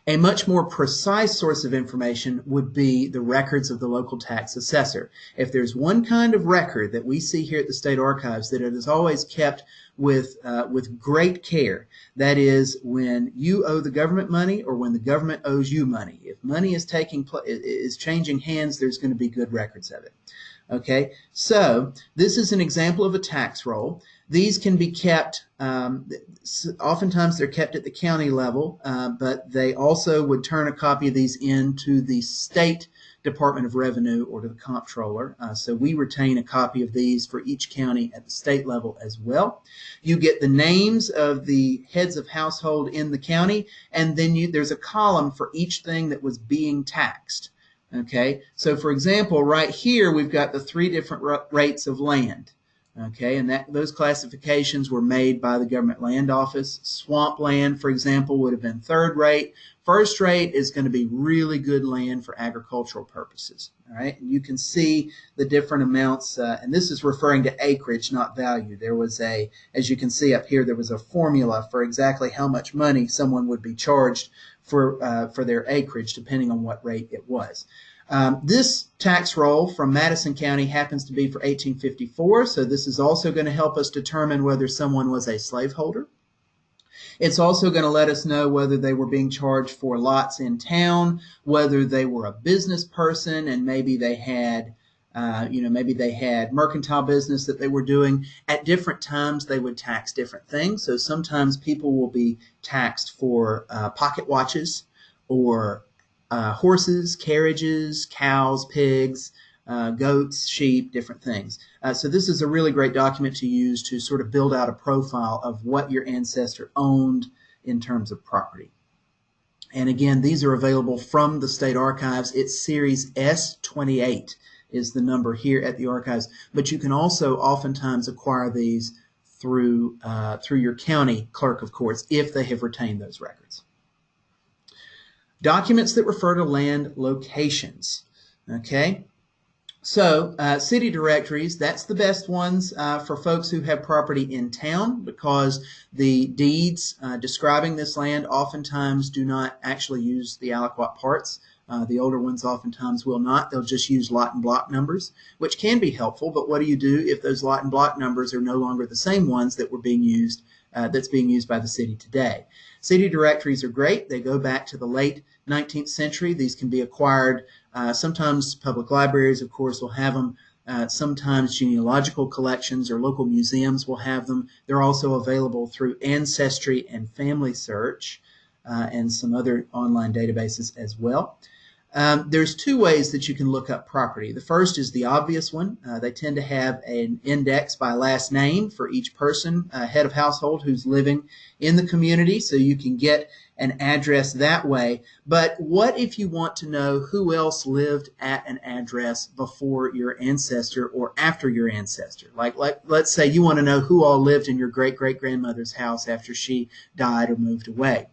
A much more precise source of information would be the records of the local tax assessor. If there's one kind of record that we see here at the State Archives that it is always kept with, uh, with great care, that is when you owe the government money or when the government owes you money. If money is taking is changing hands, there's going to be good records of it. Okay, so this is an example of a tax roll. These can be kept, um, oftentimes they're kept at the county level, uh, but they also would turn a copy of these in to the state Department of Revenue or to the comptroller. Uh, so we retain a copy of these for each county at the state level as well. You get the names of the heads of household in the county, and then you, there's a column for each thing that was being taxed. Okay, so for example, right here we've got the three different rates of land. Okay, and that those classifications were made by the government land office. Swamp land, for example, would have been third rate. First rate is going to be really good land for agricultural purposes. All right, and you can see the different amounts, uh, and this is referring to acreage, not value. There was a, as you can see up here, there was a formula for exactly how much money someone would be charged for uh, for their acreage, depending on what rate it was. Um, this tax roll from Madison County happens to be for 1854, so this is also going to help us determine whether someone was a slaveholder. It's also going to let us know whether they were being charged for lots in town, whether they were a business person and maybe they had uh, you know, maybe they had mercantile business that they were doing. At different times, they would tax different things. So sometimes people will be taxed for uh, pocket watches or uh, horses, carriages, cows, pigs, uh, goats, sheep, different things. Uh, so this is a really great document to use to sort of build out a profile of what your ancestor owned in terms of property. And again, these are available from the state archives. It's series S28 is the number here at the archives, but you can also oftentimes acquire these through uh, through your county clerk of courts if they have retained those records. Documents that refer to land locations. Okay, so uh, city directories, that's the best ones uh, for folks who have property in town because the deeds uh, describing this land oftentimes do not actually use the aliquot parts. Uh, the older ones oftentimes will not. They'll just use lot and block numbers, which can be helpful. But what do you do if those lot and block numbers are no longer the same ones that were being used, uh, that's being used by the city today? City directories are great. They go back to the late 19th century. These can be acquired uh, sometimes public libraries, of course, will have them. Uh, sometimes genealogical collections or local museums will have them. They're also available through Ancestry and Family Search uh, and some other online databases as well. Um, there's two ways that you can look up property. The first is the obvious one. Uh, they tend to have an index by last name for each person, uh, head of household who's living in the community, so you can get an address that way. But what if you want to know who else lived at an address before your ancestor or after your ancestor? Like, like let's say you want to know who all lived in your great great grandmother's house after she died or moved away.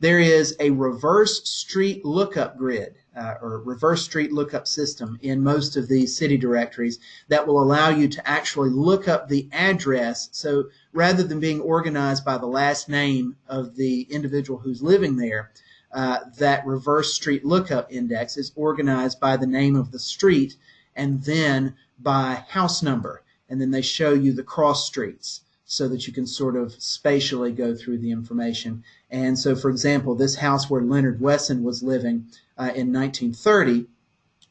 There is a reverse street lookup grid uh, or reverse street lookup system in most of these city directories that will allow you to actually look up the address. So rather than being organized by the last name of the individual who's living there, uh, that reverse street lookup index is organized by the name of the street and then by house number. And then they show you the cross streets so that you can sort of spatially go through the information. And so, for example, this house where Leonard Wesson was living in 1930,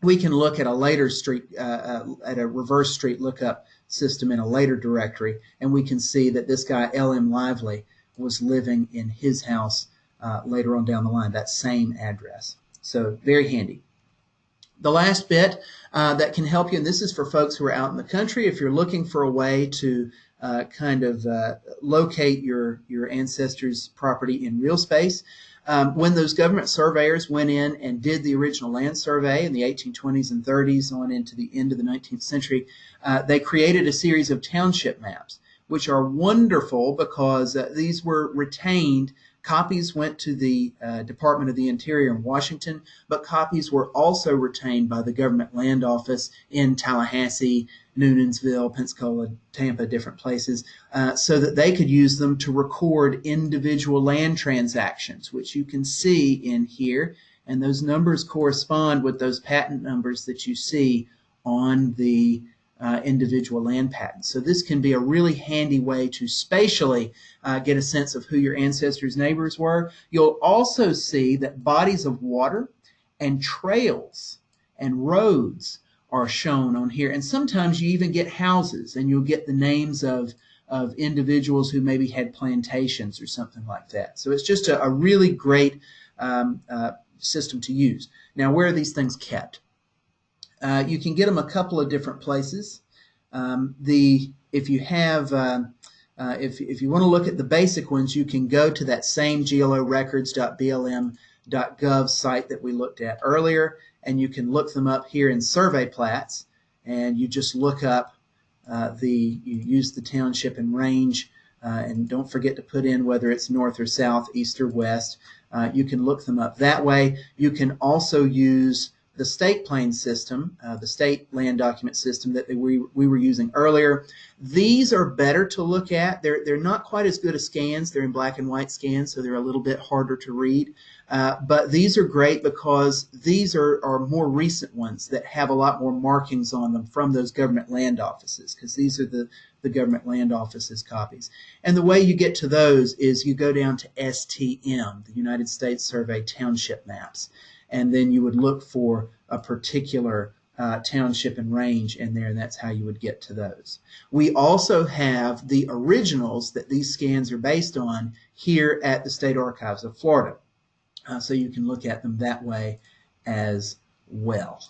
we can look at a later street, uh, uh, at a reverse street lookup system in a later directory, and we can see that this guy, L.M. Lively, was living in his house uh, later on down the line, that same address. So very handy. The last bit uh, that can help you, and this is for folks who are out in the country, if you're looking for a way to uh, kind of uh, locate your, your ancestors' property in real space, um, when those government surveyors went in and did the original land survey in the 1820s and 30s on into the end of the 19th century, uh, they created a series of township maps, which are wonderful because uh, these were retained. Copies went to the uh, Department of the Interior in Washington, but copies were also retained by the Government Land Office in Tallahassee, Newnansville, Pensacola, Tampa, different places, uh, so that they could use them to record individual land transactions, which you can see in here. And those numbers correspond with those patent numbers that you see on the uh, individual land patents. So this can be a really handy way to spatially uh, get a sense of who your ancestors' neighbors were. You'll also see that bodies of water and trails and roads are shown on here. And sometimes you even get houses and you'll get the names of, of individuals who maybe had plantations or something like that. So it's just a, a really great um, uh, system to use. Now, where are these things kept? Uh, you can get them a couple of different places. Um, the if you have uh, uh, if, if you want to look at the basic ones, you can go to that same glorecords.blm.gov site that we looked at earlier and you can look them up here in survey plats and you just look up uh, the you use the township and range uh, and don't forget to put in whether it's north or south east or west uh, you can look them up that way you can also use the state plane system, uh, the state land document system that we, we were using earlier. These are better to look at. They're, they're not quite as good as scans. They're in black and white scans, so they're a little bit harder to read. Uh, but these are great because these are, are more recent ones that have a lot more markings on them from those government land offices because these are the, the government land offices copies. And the way you get to those is you go down to STM, the United States Survey Township Maps and then you would look for a particular uh, township and range in there, and that's how you would get to those. We also have the originals that these scans are based on here at the State Archives of Florida. Uh, so you can look at them that way as well.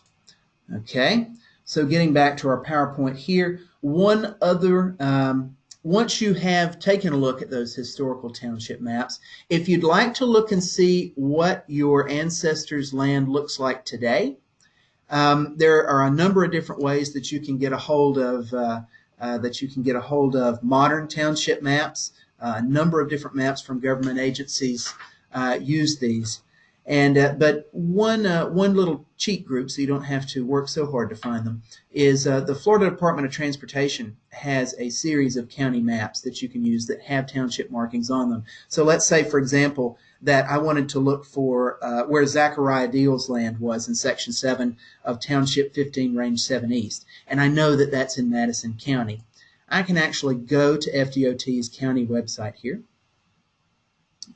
Okay, so getting back to our PowerPoint here, one other um, once you have taken a look at those historical township maps, if you'd like to look and see what your ancestors' land looks like today, um, there are a number of different ways that you can get a hold of uh, uh, that you can get a hold of modern township maps. Uh, a number of different maps from government agencies uh, use these. And uh, but one uh, one little cheat group, so you don't have to work so hard to find them, is uh, the Florida Department of Transportation has a series of county maps that you can use that have township markings on them. So let's say, for example, that I wanted to look for uh, where Zachariah Deal's land was in Section 7 of Township 15, Range 7 East, and I know that that's in Madison County. I can actually go to FDOT's county website here.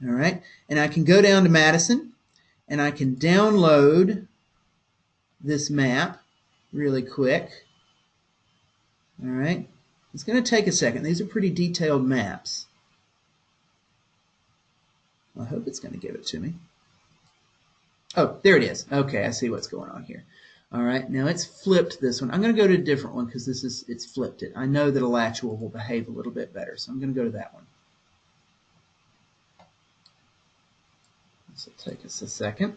All right, and I can go down to Madison and I can download this map really quick. All right, it's going to take a second. These are pretty detailed maps. I hope it's going to give it to me. Oh, there it is. Okay, I see what's going on here. All right, now it's flipped this one. I'm going to go to a different one because this is it's flipped it. I know that a Alachua will behave a little bit better, so I'm going to go to that one. This will take us a second.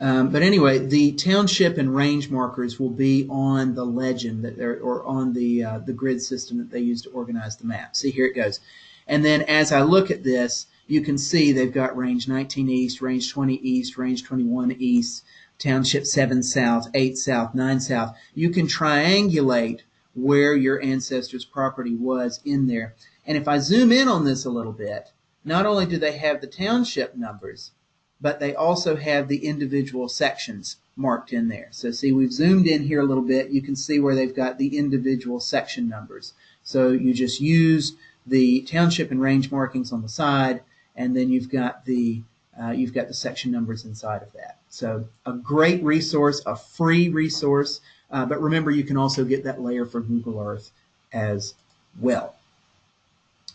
Um, but anyway, the township and range markers will be on the legend that they're, or on the uh, the grid system that they use to organize the map. See, here it goes. And then as I look at this, you can see they've got range 19 east, range 20 east, range 21 east, township 7 south, 8 south, 9 south. You can triangulate where your ancestors' property was in there. And if I zoom in on this a little bit, not only do they have the township numbers, but they also have the individual sections marked in there. So see, we've zoomed in here a little bit. You can see where they've got the individual section numbers. So you just use the township and range markings on the side, and then you've got the uh, you've got the section numbers inside of that. So a great resource, a free resource, uh, but remember you can also get that layer from Google Earth as well.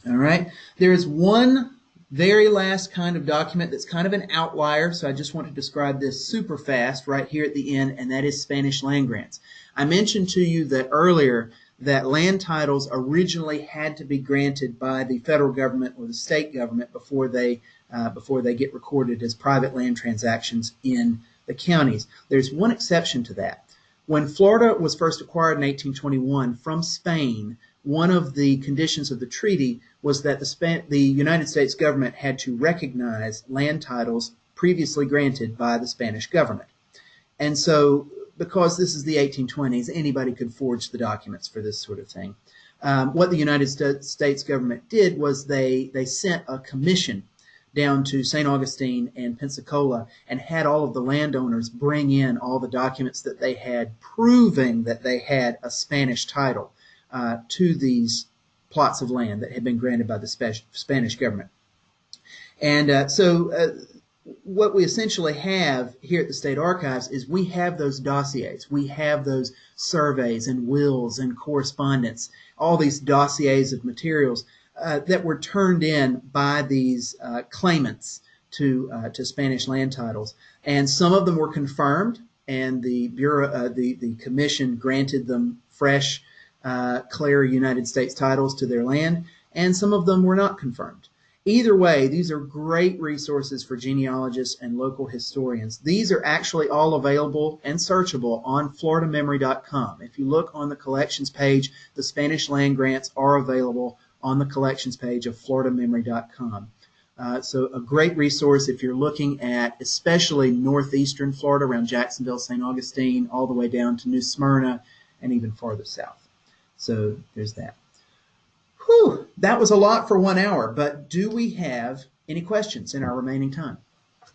All right, there is one very last kind of document that's kind of an outlier, so I just want to describe this super fast right here at the end, and that is Spanish land grants. I mentioned to you that earlier that land titles originally had to be granted by the federal government or the state government before they uh, before they get recorded as private land transactions in the counties. There's one exception to that. When Florida was first acquired in 1821 from Spain, one of the conditions of the treaty was that the, Span- the United States government had to recognize land titles previously granted by the Spanish government. And so, because this is the 1820s, anybody could forge the documents for this sort of thing. Um, what the United States government did was they, they sent a commission down to St. Augustine and Pensacola and had all of the landowners bring in all the documents that they had proving that they had a Spanish title uh, to these plots of land that had been granted by the Spanish government. And uh, so uh, what we essentially have here at the State Archives is we have those dossiers. We have those surveys and wills and correspondence, all these dossiers of materials uh, that were turned in by these uh, claimants to uh, to Spanish land titles, and some of them were confirmed, and the bureau, uh, the the commission granted them fresh uh, clear United States titles to their land, and some of them were not confirmed. Either way, these are great resources for genealogists and local historians. These are actually all available and searchable on floridamemory.com. If you look on the collections page, the Spanish land grants are available on the collections page of floridamemory.com. Uh, so a great resource if you're looking at especially northeastern Florida around Jacksonville, St. Augustine, all the way down to New Smyrna and even farther south. So there's that. Whew, that was a lot for one hour, but do we have any questions in our remaining time?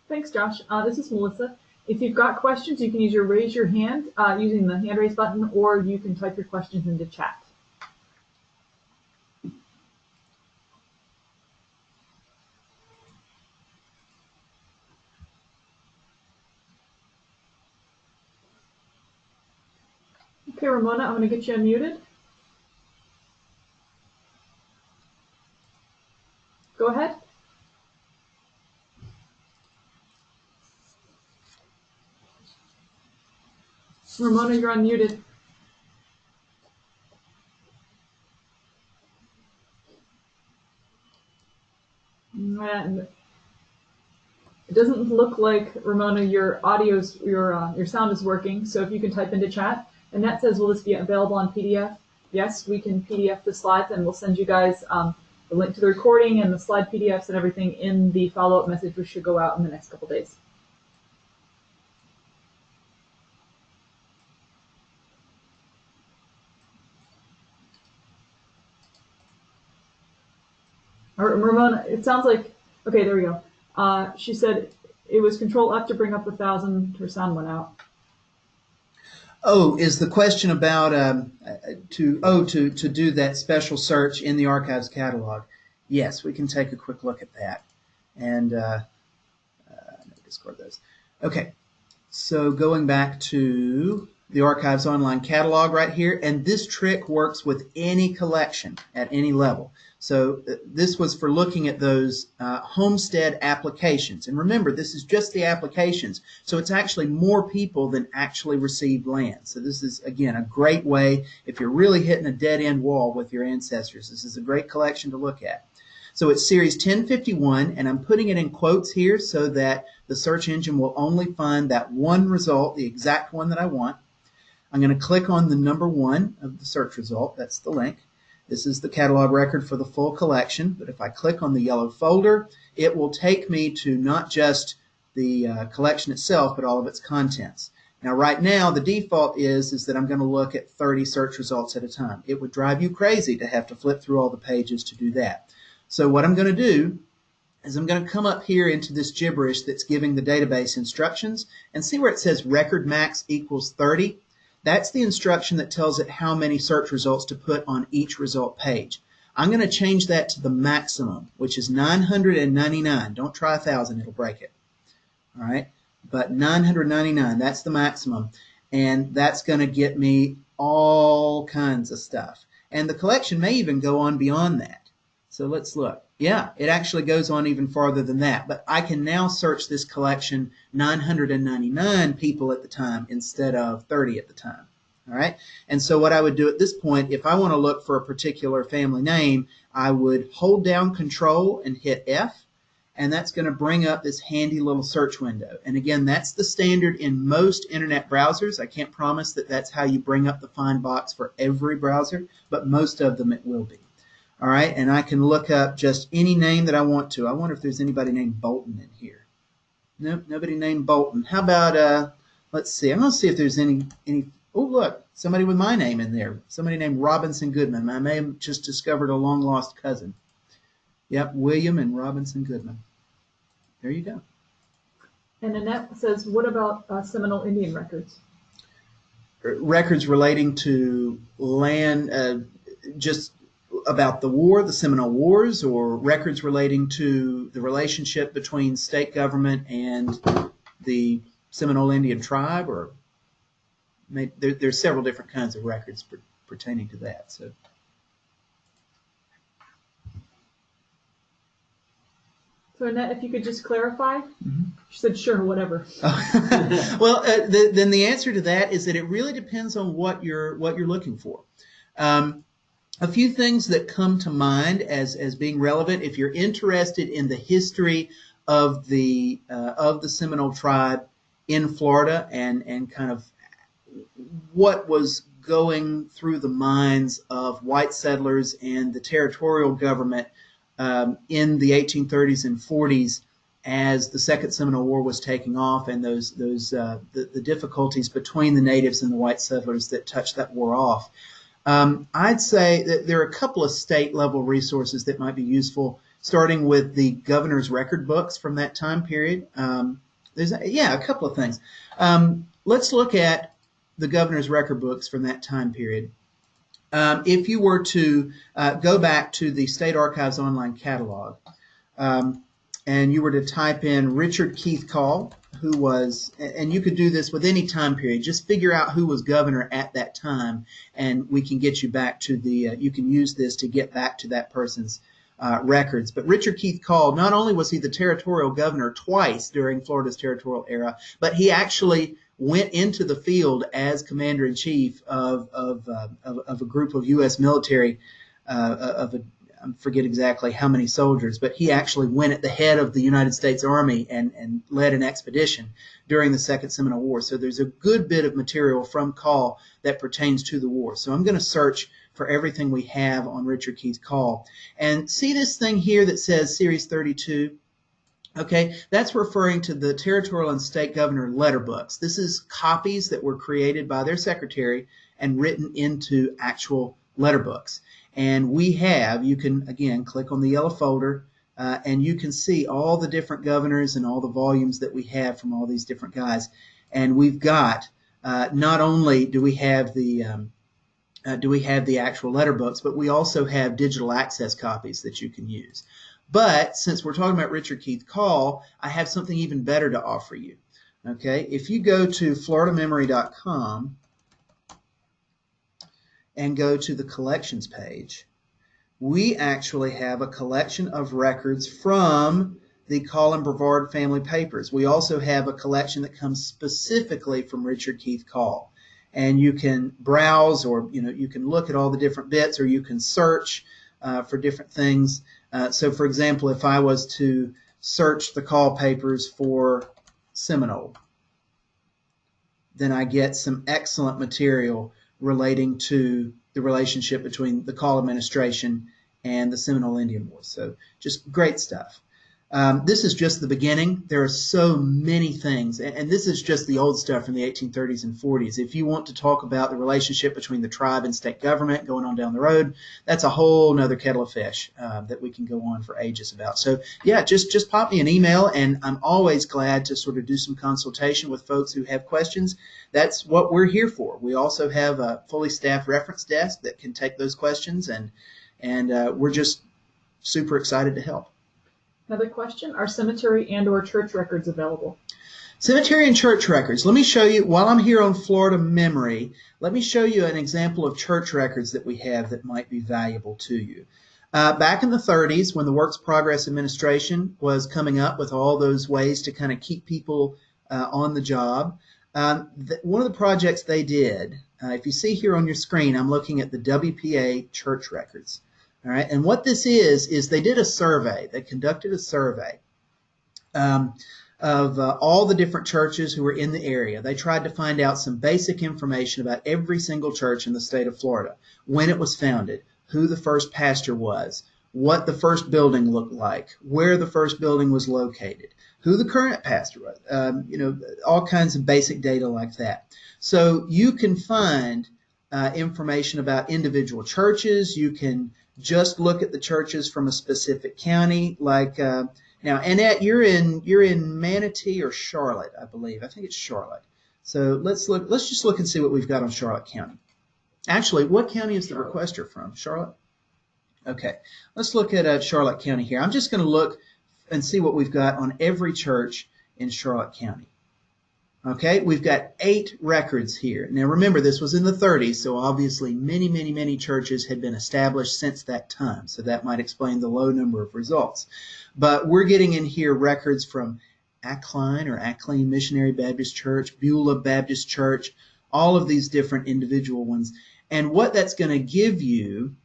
Thanks, Josh. Uh, this is Melissa. If you've got questions, you can either raise your hand uh, using the hand raise button, or you can type your questions into chat. Okay, Ramona, I'm going to get you unmuted. Go ahead. Ramona, you're unmuted. It doesn't look like Ramona, your audio's your uh, your sound is working. So if you can type into chat, and that says, will this be available on PDF? Yes, we can PDF the slides, and we'll send you guys um, the link to the recording and the slide PDFs and everything in the follow-up message, which should go out in the next couple days. Ramona, it sounds like, okay, there we go. Uh, she said it was Control F to bring up the thousand. Her sound went out. Oh, is the question about um, to oh to to do that special search in the archives catalog? Yes, we can take a quick look at that, and uh, uh, discard those. Okay, so going back to the archives online catalog right here, and this trick works with any collection at any level. So uh, this was for looking at those uh, homestead applications. And remember, this is just the applications. So it's actually more people than actually received land. So this is, again, a great way if you're really hitting a dead end wall with your ancestors. This is a great collection to look at. So it's series 1051, and I'm putting it in quotes here so that the search engine will only find that one result, the exact one that I want. I'm going to click on the number one of the search result. That's the link. This is the catalog record for the full collection, but if I click on the yellow folder, it will take me to not just the uh, collection itself, but all of its contents. Now, right now, the default is, is that I'm going to look at 30 search results at a time. It would drive you crazy to have to flip through all the pages to do that. So what I'm going to do is I'm going to come up here into this gibberish that's giving the database instructions and see where it says record max equals 30. That's the instruction that tells it how many search results to put on each result page. I'm going to change that to the maximum, which is 999. Don't try 1,000, it'll break it. All right, but 999, that's the maximum. And that's going to get me all kinds of stuff. And the collection may even go on beyond that. So let's look. Yeah, it actually goes on even farther than that. But I can now search this collection 999 people at the time instead of 30 at the time. All right. And so what I would do at this point, if I want to look for a particular family name, I would hold down control and hit F. And that's going to bring up this handy little search window. And again, that's the standard in most internet browsers. I can't promise that that's how you bring up the find box for every browser, but most of them it will be. All right, and I can look up just any name that I want to. I wonder if there's anybody named Bolton in here. Nope, nobody named Bolton. How about, uh, let's see, I'm going to see if there's any, any, oh, look, somebody with my name in there. Somebody named Robinson Goodman. I may have just discovered a long lost cousin. Yep, William and Robinson Goodman. There you go. And Annette says, what about uh, Seminole Indian records? Records relating to land, uh, just about the war, the Seminole Wars, or records relating to the relationship between state government and the Seminole Indian tribe, or there, there's several different kinds of records per, pertaining to that. So. So Annette, if you could just clarify, mm-hmm. she said, "Sure, whatever." (laughs) well, uh, the, then the answer to that is that it really depends on what you're what you're looking for. Um, a few things that come to mind as, as being relevant if you're interested in the history of the uh, of the Seminole tribe in Florida and and kind of what was going through the minds of white settlers and the territorial government um, in the 1830s and 40s as the Second Seminole War was taking off and those those uh, the, the difficulties between the natives and the white settlers that touched that war off. Um, I'd say that there are a couple of state level resources that might be useful, starting with the governor's record books from that time period. Um, there's a, yeah, a couple of things. Um, let's look at the governor's record books from that time period. Um, if you were to uh, go back to the State Archives online catalog, um, and you were to type in Richard Keith Call, who was, and you could do this with any time period. Just figure out who was governor at that time, and we can get you back to the. Uh, you can use this to get back to that person's uh, records. But Richard Keith Call, not only was he the territorial governor twice during Florida's territorial era, but he actually went into the field as commander in chief of of, uh, of, of a group of U.S. military uh, of a I forget exactly how many soldiers, but he actually went at the head of the United States Army and, and led an expedition during the Second Seminole War. So there's a good bit of material from Call that pertains to the war. So I'm going to search for everything we have on Richard Keith Call. And see this thing here that says Series 32? Okay, that's referring to the territorial and state governor letter books. This is copies that were created by their secretary and written into actual letter books. And we have, you can again click on the yellow folder uh, and you can see all the different governors and all the volumes that we have from all these different guys. And we've got, uh, not only do we have the, um, uh, do we have the actual letter books, but we also have digital access copies that you can use. But since we're talking about Richard Keith Call, I have something even better to offer you. Okay, if you go to floridamemory.com and go to the collections page, we actually have a collection of records from the Call Brevard family papers. We also have a collection that comes specifically from Richard Keith Call. And you can browse or you know you can look at all the different bits or you can search uh, for different things. Uh, so for example, if I was to search the call papers for Seminole, then I get some excellent material relating to the relationship between the call administration and the Seminole Indian Wars. So just great stuff. Um, this is just the beginning. There are so many things, and, and, this is just the old stuff from the 1830s and 40s. If you want to talk about the relationship between the tribe and state government going on down the road, that's a whole nother kettle of fish uh, that we can go on for ages about. So yeah, just just pop me an email, and I'm always glad to sort of do some consultation with folks who have questions. That's what we're here for. We also have a fully staffed reference desk that can take those questions, and and uh, we're just super excited to help. Another question, are cemetery and or church records available? Cemetery and church records. Let me show you, while I'm here on Florida Memory, let me show you an example of church records that we have that might be valuable to you. Uh, back in the 30s, when the Works Progress Administration was coming up with all those ways to kind of keep people uh, on the job, um, one of the projects they did, uh, if you see here on your screen, I'm looking at the WPA church records. All right, and what this is is they did a survey. They conducted a survey um, of uh, all the different churches who were in the area. They tried to find out some basic information about every single church in the state of Florida, when it was founded, who the first pastor was, what the first building looked like, where the first building was located, who the current pastor was, um, you know, all kinds of basic data like that. So you can find uh, information about individual churches. You can just look at the churches from a specific county. Like uh, now, Annette, you're in you're in Manatee or Charlotte, I believe. I think it's Charlotte. So let's look. Let's just look and see what we've got on Charlotte County. Actually, what county is the requester from? Charlotte. Okay, let's look at uh, Charlotte County here. I'm just going to look and see what we've got on every church in Charlotte County. Okay, we've got eight records here. Now remember, this was in the 30s, so obviously many, many, many churches had been established since that time. So that might explain the low number of results. But we're getting in here records from Acline or Acline Missionary Baptist Church, Beulah Baptist Church, all of these different individual ones. And what that's going to give you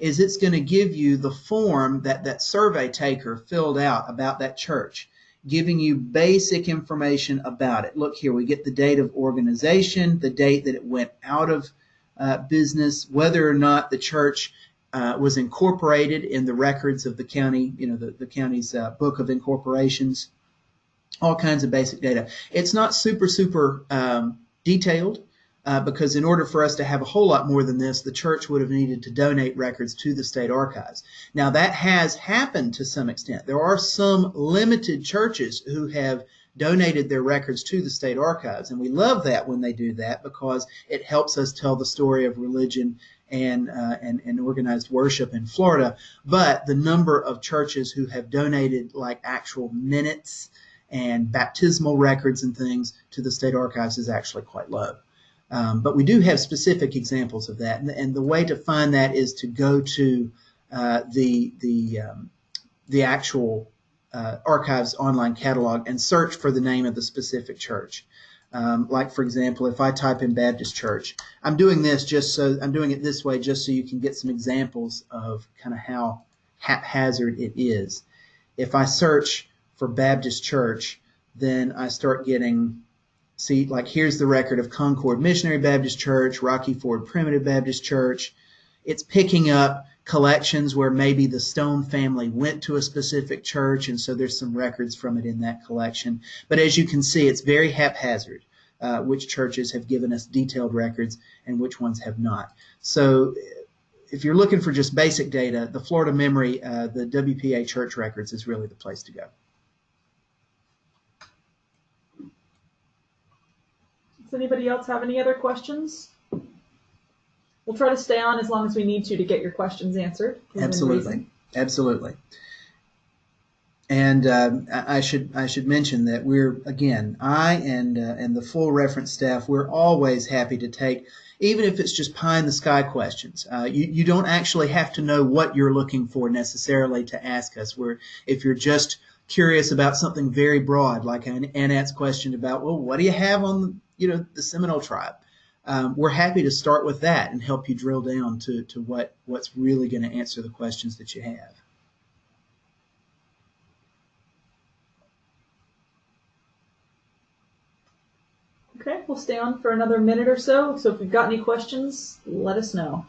is it's going to give you the form that that survey taker filled out about that church giving you basic information about it. Look here, we get the date of organization, the date that it went out of uh, business, whether or not the church uh, was incorporated in the records of the county, you know, the, the county's uh, book of incorporations, all kinds of basic data. It's not super, super um, detailed uh, because in order for us to have a whole lot more than this, the church would have needed to donate records to the state archives. Now, that has happened to some extent. There are some limited churches who have donated their records to the state archives, and we love that when they do that because it helps us tell the story of religion and, uh, and, and organized worship in Florida. But the number of churches who have donated like actual minutes and baptismal records and things to the state archives is actually quite low. Um, but we do have specific examples of that, and, and, the way to find that is to go to uh, the the um, the actual uh, archives online catalog and search for the name of the specific church. Um, like for example, if I type in Baptist Church, I'm doing this just so I'm doing it this way just so you can get some examples of kind of how haphazard it is. If I search for Baptist Church, then I start getting see, like here's the record of Concord Missionary Baptist Church, Rocky Ford Primitive Baptist Church. It's picking up collections where maybe the Stone family went to a specific church, and so there's some records from it in that collection. But as you can see, it's very haphazard. Uh, which churches have given us detailed records and which ones have not. So if you're looking for just basic data, the Florida Memory, uh, the WPA Church Records is really the place to go. Does anybody else have any other questions? We'll try to stay on as long as we need to to get your questions answered. Absolutely, absolutely. And um, I I should I should mention that we're again I and uh, and the full reference staff we're always happy to take even if it's just pie in the sky questions. Uh, you you don't actually have to know what you're looking for necessarily to ask us. We're if you're just curious about something very broad like an Annette's question about well what do you have on you know the Seminole tribe. Um, we're happy to start with that and help you drill down to, to what, what's really going to answer the questions that you have. Okay, we'll stay on for another minute or so. So if you've got any questions, let us know.